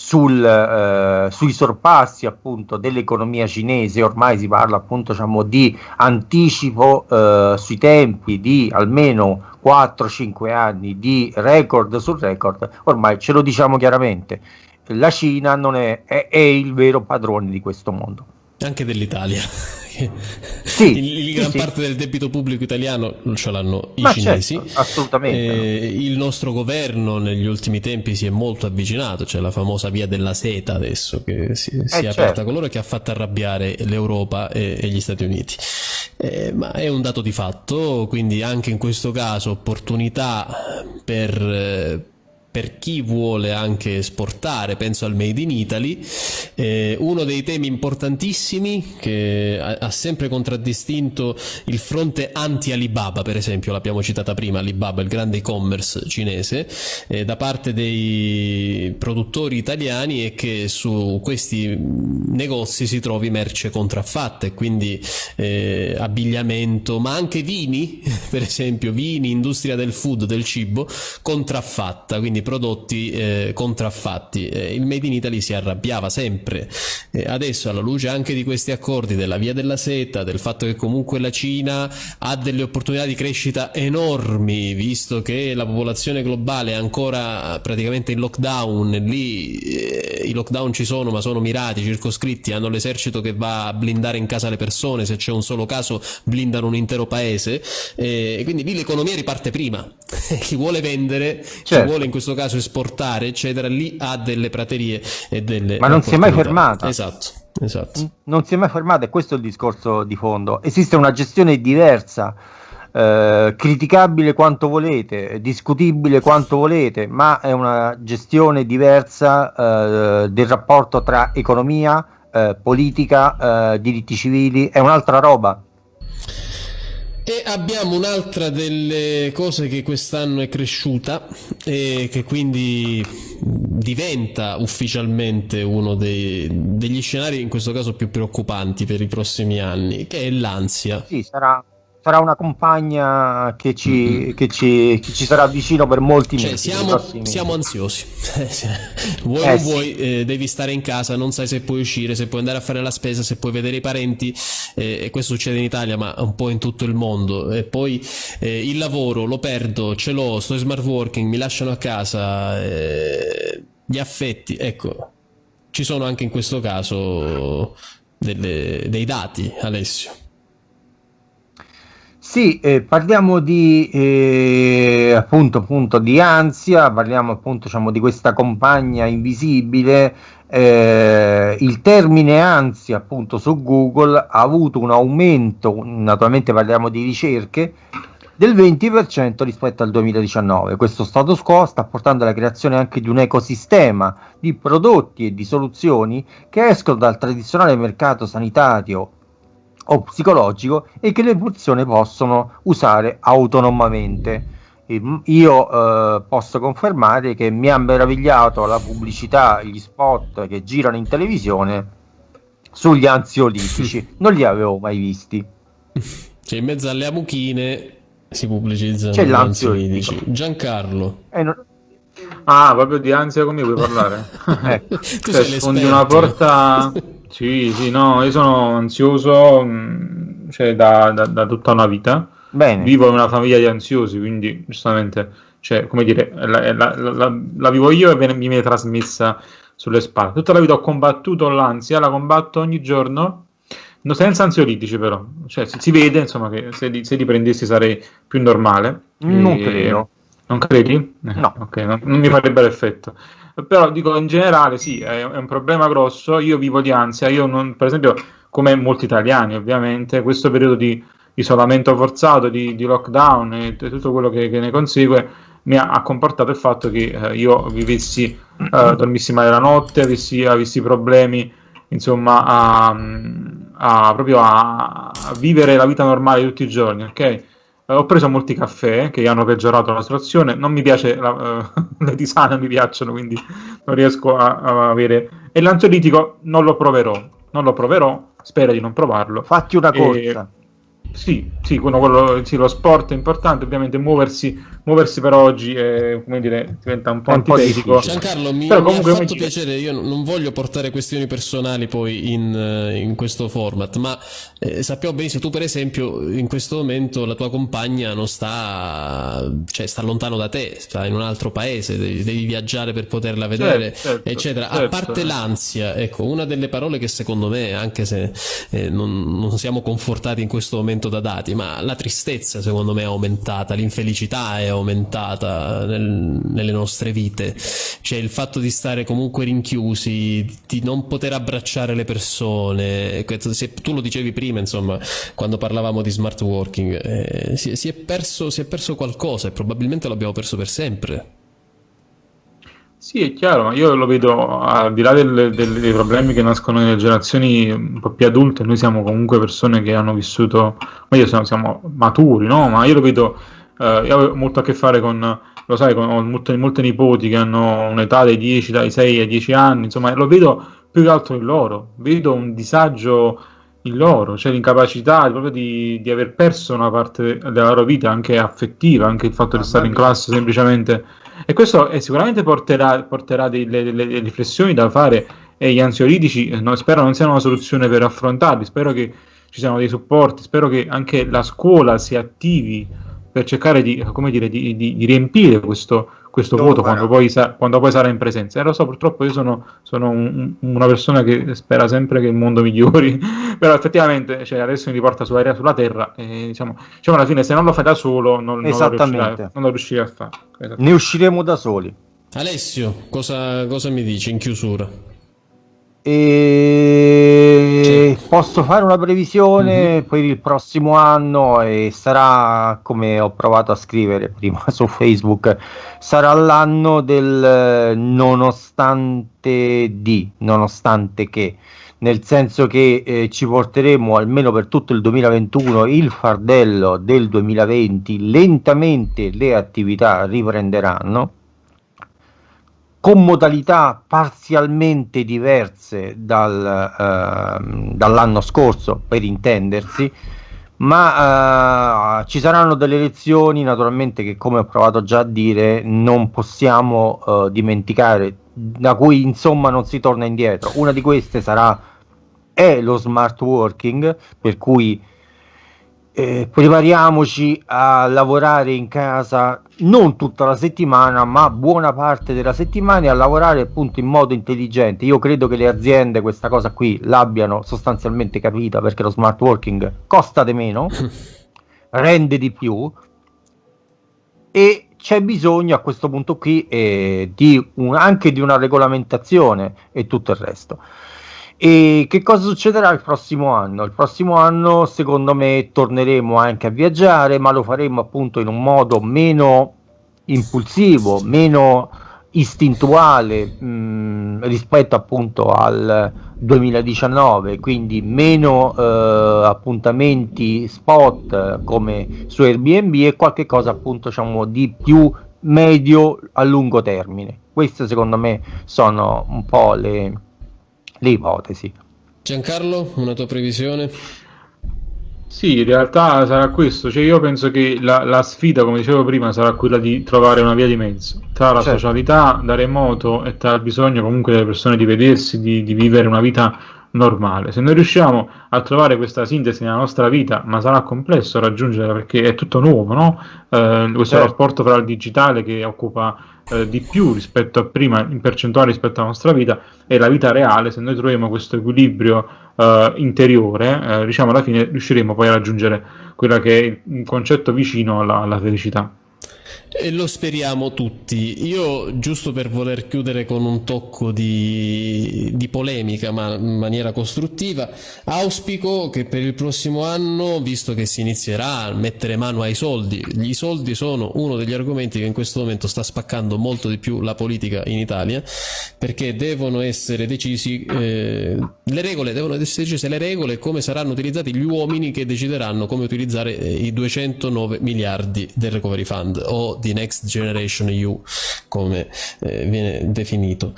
sul, eh, sui sorpassi appunto dell'economia cinese, ormai si parla appunto diciamo, di anticipo eh, sui tempi di almeno 4-5 anni di record su record, ormai ce lo diciamo chiaramente, la Cina non è, è, è il vero padrone di questo mondo. Anche dell'Italia. Sì, il, gran sì, parte del debito pubblico italiano ce l'hanno i Ma cinesi. Certo, assolutamente. Eh, il nostro governo negli ultimi tempi si è molto avvicinato, c'è la famosa via della seta adesso che si, si è certo. aperta con loro che ha fatto arrabbiare l'Europa e, e gli Stati Uniti. Eh, ma è un dato di fatto, quindi anche in questo caso opportunità per... Per chi vuole anche esportare, penso al Made in Italy, eh, uno dei temi importantissimi che ha, ha, sempre contraddistinto il fronte anti-Alibaba, per esempio, l'abbiamo citata prima, Alibaba, il grande e-commerce cinese, eh, da parte dei produttori italiani è che su questi negozi si trovi merce contraffatta e quindi eh, abbigliamento, ma anche vini, per esempio, vini, industria del food, del cibo, contraffatta, quindi prodotti eh, contraffatti. Eh, il Made in Italy si arrabbiava sempre. Eh, adesso alla luce anche di questi accordi della via della seta, del fatto che comunque la Cina ha delle opportunità di crescita enormi, visto che la popolazione globale è ancora praticamente in lockdown, lì eh, i lockdown ci sono ma sono mirati, circoscritti, hanno l'esercito che va a blindare in casa le persone, se c'è un solo caso blindano un intero paese, eh, quindi lì l'economia riparte prima. chi vuole vendere, certo. chi vuole in questo caso esportare, eccetera, lì ha delle praterie e delle. Ma non si è mai fermata. Esatto. Esatto. Non si è mai fermata e questo è il discorso di fondo. Esiste una gestione diversa, eh, criticabile quanto volete, discutibile quanto volete, ma è una gestione diversa eh, del rapporto tra economia, eh, politica, eh, diritti civili, è un'altra roba E abbiamo un'altra delle cose che quest'anno è cresciuta e che quindi diventa ufficialmente uno dei, degli scenari, in questo caso più preoccupanti per i prossimi anni, che è l'ansia. Sì, sarà sarà una compagna che ci, mm-hmm. che ci, che ci sarà vicino per molti cioè, mesi. Siamo, siamo ansiosi. vuoi eh, o vuoi, eh, devi stare in casa, non sai se puoi uscire, se puoi andare a fare la spesa, se puoi vedere i parenti. Eh, e questo succede in Italia, ma un po' in tutto il mondo. E poi eh, il lavoro lo perdo, ce l'ho, sto in smart working, mi lasciano a casa. Eh, gli affetti, ecco, ci sono anche in questo caso delle, dei dati, Alessio. Sì, eh, parliamo di eh, appunto, appunto di ansia, parliamo appunto diciamo, di questa compagna invisibile. Eh, il termine ansia appunto su Google ha avuto un aumento, naturalmente parliamo di ricerche, del 20% rispetto al 2019. Questo status quo sta portando alla creazione anche di un ecosistema di prodotti e di soluzioni che escono dal tradizionale mercato sanitario o psicologico e che le persone possono usare autonomamente. Io eh, posso confermare che mi ha meravigliato la pubblicità, gli spot che girano in televisione sugli ansiolitici, non li avevo mai visti. Cioè, in mezzo alle amuchine si pubblicizzano C'è l'ansiolitici. Giancarlo. Eh, non... Ah, proprio di ansia come vuoi parlare? eh. tu cioè, sfondi una porta Sì, sì, no, io sono ansioso mm, cioè, da, da, da tutta una vita. Bene. Vivo in una famiglia di ansiosi, quindi giustamente, cioè, come dire, la, la, la, la vivo io e viene, mi viene trasmessa sulle spalle. Tutta la vita ho combattuto l'ansia, la combatto ogni giorno, no, senza ansiolitici però. Cioè, si, si, vede, insomma, che se li, se li prendessi sarei più normale. Non e... credo. Non credi? No. ok, non, non mi farebbe l'effetto però dico in generale sì, è, è, un problema grosso, io vivo di ansia, io non, per esempio come molti italiani ovviamente, questo periodo di isolamento forzato, di, di lockdown e, tutto quello che, che, ne consegue mi ha, ha, comportato il fatto che eh, io vivessi, eh, dormissi male la notte, avessi, avessi problemi insomma a, a proprio a, a, vivere la vita normale tutti i giorni, ok? Eh, ho preso molti caffè che hanno peggiorato la situazione. Non mi piace, la, uh, le tisane mi piacciono, quindi non riesco a, a, avere. E l'ansiolitico non lo proverò. Non lo proverò, spero di non provarlo. Fatti una corsa. E, sì, sì, quello, quello, sì, lo sport è importante, ovviamente muoversi, muoversi per oggi è, come dire, diventa un po' antitetico. Giancarlo, mi, Però mi ha fatto mi... piacere, io non voglio portare questioni personali poi in, eh, in questo format, ma eh, sappiamo benissimo, tu per esempio in questo momento la tua compagna non sta, cioè sta lontano da te, sta in un altro paese, devi, devi viaggiare per poterla vedere, certo, certo eccetera. Certo. A parte l'ansia, ecco, una delle parole che secondo me, anche se eh, non, non siamo confortati in questo momento, da dati, ma la tristezza secondo me è aumentata, l'infelicità è aumentata nel, nelle nostre vite, cioè il fatto di stare comunque rinchiusi, di non poter abbracciare le persone, se tu lo dicevi prima, insomma, quando parlavamo di smart working, eh, si, si, è perso, si è perso qualcosa e probabilmente l'abbiamo perso per sempre. Sì, è chiaro, ma io lo vedo al di là del, del, dei problemi che nascono nelle generazioni un po' più adulte, noi siamo comunque persone che hanno vissuto, meglio siamo, siamo maturi, no? Ma io lo vedo, eh, io ho molto a che fare con, lo sai, con ho molte, molte nipoti che hanno un'età dai 10, dai 6 ai 10 anni, insomma, lo vedo più che altro in loro, vedo un disagio in loro, cioè l'incapacità proprio di, di aver perso una parte della loro vita, anche affettiva, anche il fatto di stare in classe semplicemente e questo eh, sicuramente porterà, porterà delle, delle, riflessioni da fare e gli ansiolitici eh, no, spero non siano una soluzione per affrontarli, spero che ci siano dei supporti, spero che anche la scuola si attivi per cercare di, dire, di, di, di riempire questo, questo vuoto quando poi, sa, quando poi, sarà in presenza. E lo so, purtroppo io sono, sono un, una persona che spera sempre che il mondo migliori, però effettivamente cioè, adesso mi riporta sulla, sulla terra e diciamo, diciamo, alla fine se non lo fai da solo non, non, lo, riuscirai, non lo riuscirai a fare. Ne usciremo da soli. Alessio, cosa, cosa mi dici in chiusura? E posso fare una previsione mm-hmm. per il prossimo anno e sarà come ho provato a scrivere prima su Facebook sarà l'anno del nonostante di nonostante che. Nel senso che eh, ci porteremo almeno per tutto il 2021 il fardello del 2020, lentamente le attività riprenderanno con modalità parzialmente diverse dal, eh, dall'anno scorso, per intendersi, ma uh, ci saranno delle elezioni naturalmente che come ho provato già a dire non possiamo uh, dimenticare da cui insomma non si torna indietro. Una di queste sarà è lo smart working per cui eh, prepariamoci a lavorare in casa non tutta la settimana, ma buona parte della settimana e a lavorare appunto in modo intelligente. Io credo che le aziende questa cosa qui l'abbiano sostanzialmente capita perché lo smart working costa di meno, rende di più e c'è bisogno a questo punto qui eh, di un, anche di una regolamentazione e tutto il resto. E che cosa succederà il prossimo anno? Il prossimo anno, secondo me, torneremo anche a viaggiare, ma lo faremo appunto in un modo meno impulsivo, meno istintuale mh, mm, rispetto appunto al 2019 quindi meno eh, appuntamenti spot come su Airbnb e qualche cosa appunto diciamo di più medio a lungo termine queste secondo me sono un po' le, le ipotesi. Giancarlo, una tua previsione? Sì, in realtà sarà questo, cioè io penso che la, la, sfida, come dicevo prima, sarà quella di trovare una via di mezzo tra la certo. socialità da remoto e tra il bisogno comunque delle persone di vedersi, di, di vivere una vita normale. Se noi riusciamo a trovare questa sintesi nella nostra vita, ma sarà complesso raggiungerla perché è tutto nuovo, no? Eh, questo certo. rapporto tra il digitale che occupa eh, di più rispetto a prima, in percentuale rispetto alla nostra vita, e la vita reale, se noi troviamo questo equilibrio eh, interiore, eh, diciamo alla fine riusciremo poi a raggiungere quella che è un concetto vicino alla, alla felicità. E lo speriamo tutti. Io, giusto per voler chiudere con un tocco di, di, polemica, ma in maniera costruttiva, auspico che per il prossimo anno, visto che si inizierà a mettere mano ai soldi, i soldi sono uno degli argomenti che in questo momento sta spaccando molto di più la politica in Italia, perché devono essere decisi eh, le regole, devono essere decise le regole e come saranno utilizzati gli uomini che decideranno come utilizzare eh, i 209 miliardi del Recovery Fund o di Next Generation EU come eh, viene definito.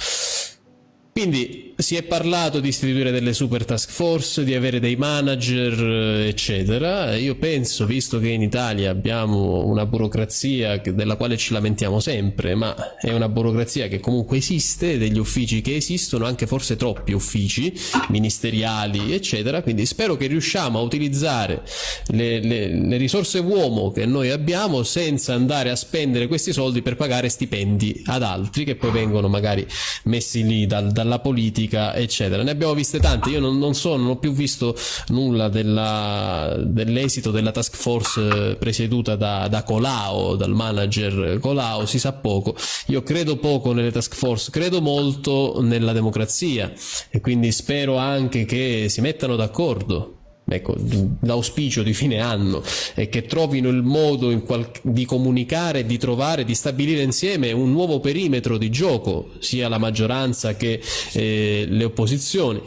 Quindi si è parlato di istituire delle super task force, di avere dei manager, eccetera. Io penso, visto che in Italia abbiamo una burocrazia della quale ci lamentiamo sempre, ma è una burocrazia che comunque esiste, degli uffici che esistono, anche forse troppi uffici ministeriali, eccetera. Quindi spero che riusciamo a utilizzare le, le, le risorse uomo che noi abbiamo senza andare a spendere questi soldi per pagare stipendi ad altri che poi vengono magari messi lì dal, dalla politica politica, eccetera. Ne abbiamo viste tante. Io non, non so, non ho più visto nulla dell'esito della task force presieduta da, da Colau, dal manager Colau, si sa poco. Io credo poco nelle task force, credo molto nella democrazia e quindi spero anche che si mettano d'accordo Ecco, l'auspicio di fine anno è che trovino il modo di comunicare, di trovare, di stabilire insieme un nuovo perimetro di gioco, sia la maggioranza che eh, le opposizioni.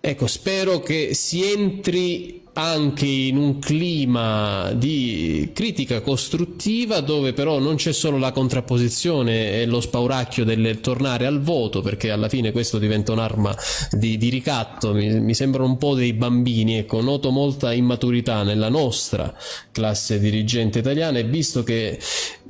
Ecco, spero che si entri anche in un clima di critica costruttiva dove però non c'è solo la contrapposizione e lo spauracchio del tornare al voto perché alla fine questo diventa un'arma di, di, ricatto. Mi, mi sembrano un po' dei bambini ecco noto molta immaturità nella nostra classe dirigente italiana e visto che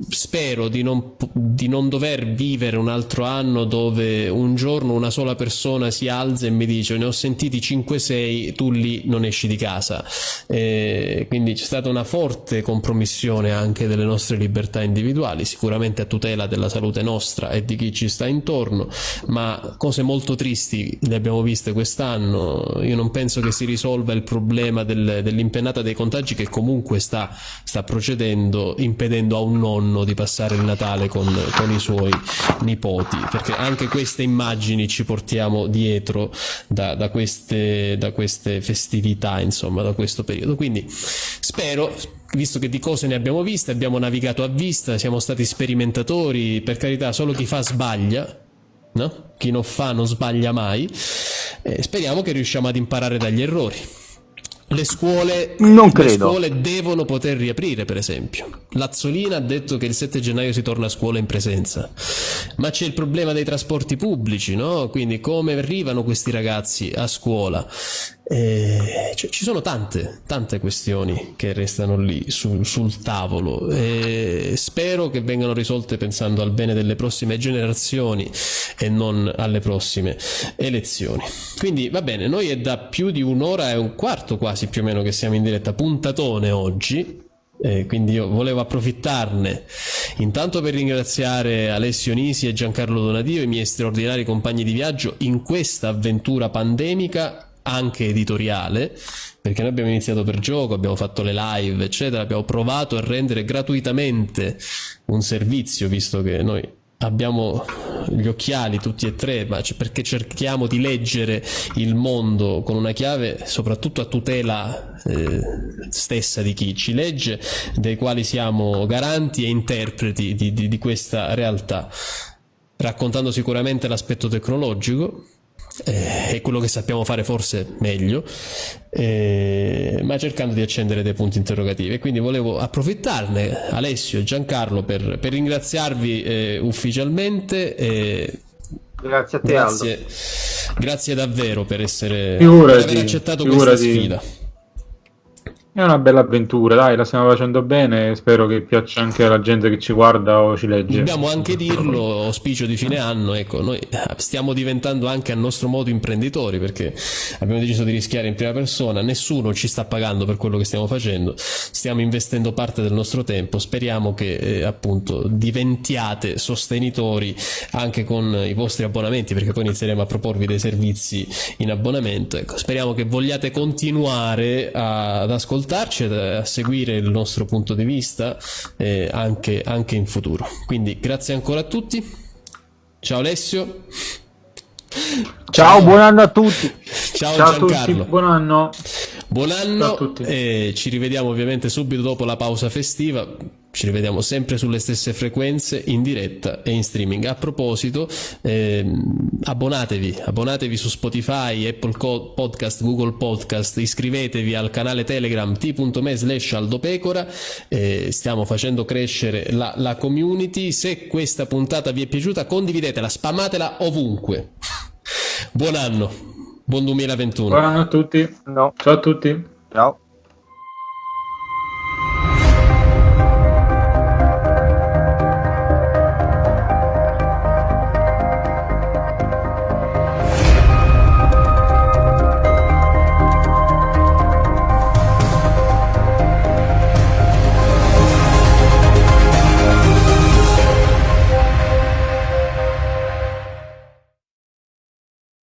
spero di non, di non dover vivere un altro anno dove un giorno una sola persona si alza e mi dice ne ho sentiti 5-6 tu lì non esci di casa e quindi c'è stata una forte compromissione anche delle nostre libertà individuali, sicuramente a tutela della salute nostra e di chi ci sta intorno, ma cose molto tristi le abbiamo viste quest'anno, io non penso che si risolva il problema del, dell'impennata dei contagi che comunque sta, sta, procedendo impedendo a un nonno di passare il Natale con, con i suoi nipoti, perché anche queste immagini ci portiamo dietro da, da, queste, da queste festività, insomma, da questo periodo. Quindi spero, visto che di cose ne abbiamo viste, abbiamo navigato a vista, siamo stati sperimentatori, per carità, solo chi fa sbaglia, no? Chi non fa non sbaglia mai. Eh, speriamo che riusciamo ad imparare dagli errori. Le scuole, non le scuole devono poter riaprire, per esempio. Lazzolina ha detto che il 7 gennaio si torna a scuola in presenza, ma c'è il problema dei trasporti pubblici, no? Quindi come arrivano questi ragazzi a scuola? Eh, cioè, ci sono tante, tante questioni che restano lì sul, sul tavolo e spero che vengano risolte pensando al bene delle prossime generazioni e non alle prossime elezioni. Quindi va bene, noi è da più di un'ora e un quarto quasi più o meno che siamo in diretta puntatone oggi. Eh, quindi io volevo approfittarne intanto per ringraziare Alessio Nisi e Giancarlo Donadio, i miei straordinari compagni di viaggio in questa avventura pandemica anche editoriale, perché noi abbiamo iniziato per gioco, abbiamo fatto le live, eccetera, abbiamo provato a rendere gratuitamente un servizio, visto che noi abbiamo gli occhiali tutti e tre, ma perché cerchiamo di leggere il mondo con una chiave soprattutto a tutela eh, stessa di chi ci legge, dei quali siamo garanti e interpreti di, di, di questa realtà, raccontando sicuramente l'aspetto tecnologico, eh, è quello che sappiamo fare forse meglio, eh, ma cercando di accendere dei punti interrogativi. E quindi volevo approfittarne, Alessio e Giancarlo, per, per ringraziarvi eh, ufficialmente. grazie a te, grazie, Aldo. Grazie davvero per, essere, per aver accettato figurati. questa sfida. È una bella avventura, dai, la stiamo facendo bene. Spero che piaccia anche alla gente che ci guarda o ci legge. Dobbiamo anche dirlo, auspicio di fine anno. Ecco, noi stiamo diventando anche a nostro modo imprenditori perché abbiamo deciso di rischiare in prima persona. Nessuno ci sta pagando per quello che stiamo facendo. Stiamo investendo parte del nostro tempo. Speriamo che eh, appunto diventiate sostenitori anche con i vostri abbonamenti perché poi inizieremo a proporvi dei servizi in abbonamento. Ecco, speriamo che vogliate continuare ad ascoltare ascoltarci e a seguire il nostro punto di vista eh, anche, anche in futuro. Quindi grazie ancora a tutti. Ciao Alessio. Ciao, Ciao buon anno a tutti. Ciao, Ciao Giancarlo. A tutti, buon anno. Buon anno e ci rivediamo ovviamente subito dopo la pausa festiva. Ci rivediamo sempre sulle stesse frequenze in diretta e in streaming. A proposito, ehm, abbonatevi, abbonatevi su Spotify, Apple Podcast, Google Podcast, iscrivetevi al canale Telegram t.me slash aldopecora. Eh, stiamo facendo crescere la, la community. Se questa puntata vi è piaciuta, condividetela, spammatela ovunque. Buon anno! Buon 2021. Buon anno a tutti. No. Ciao a tutti. Ciao.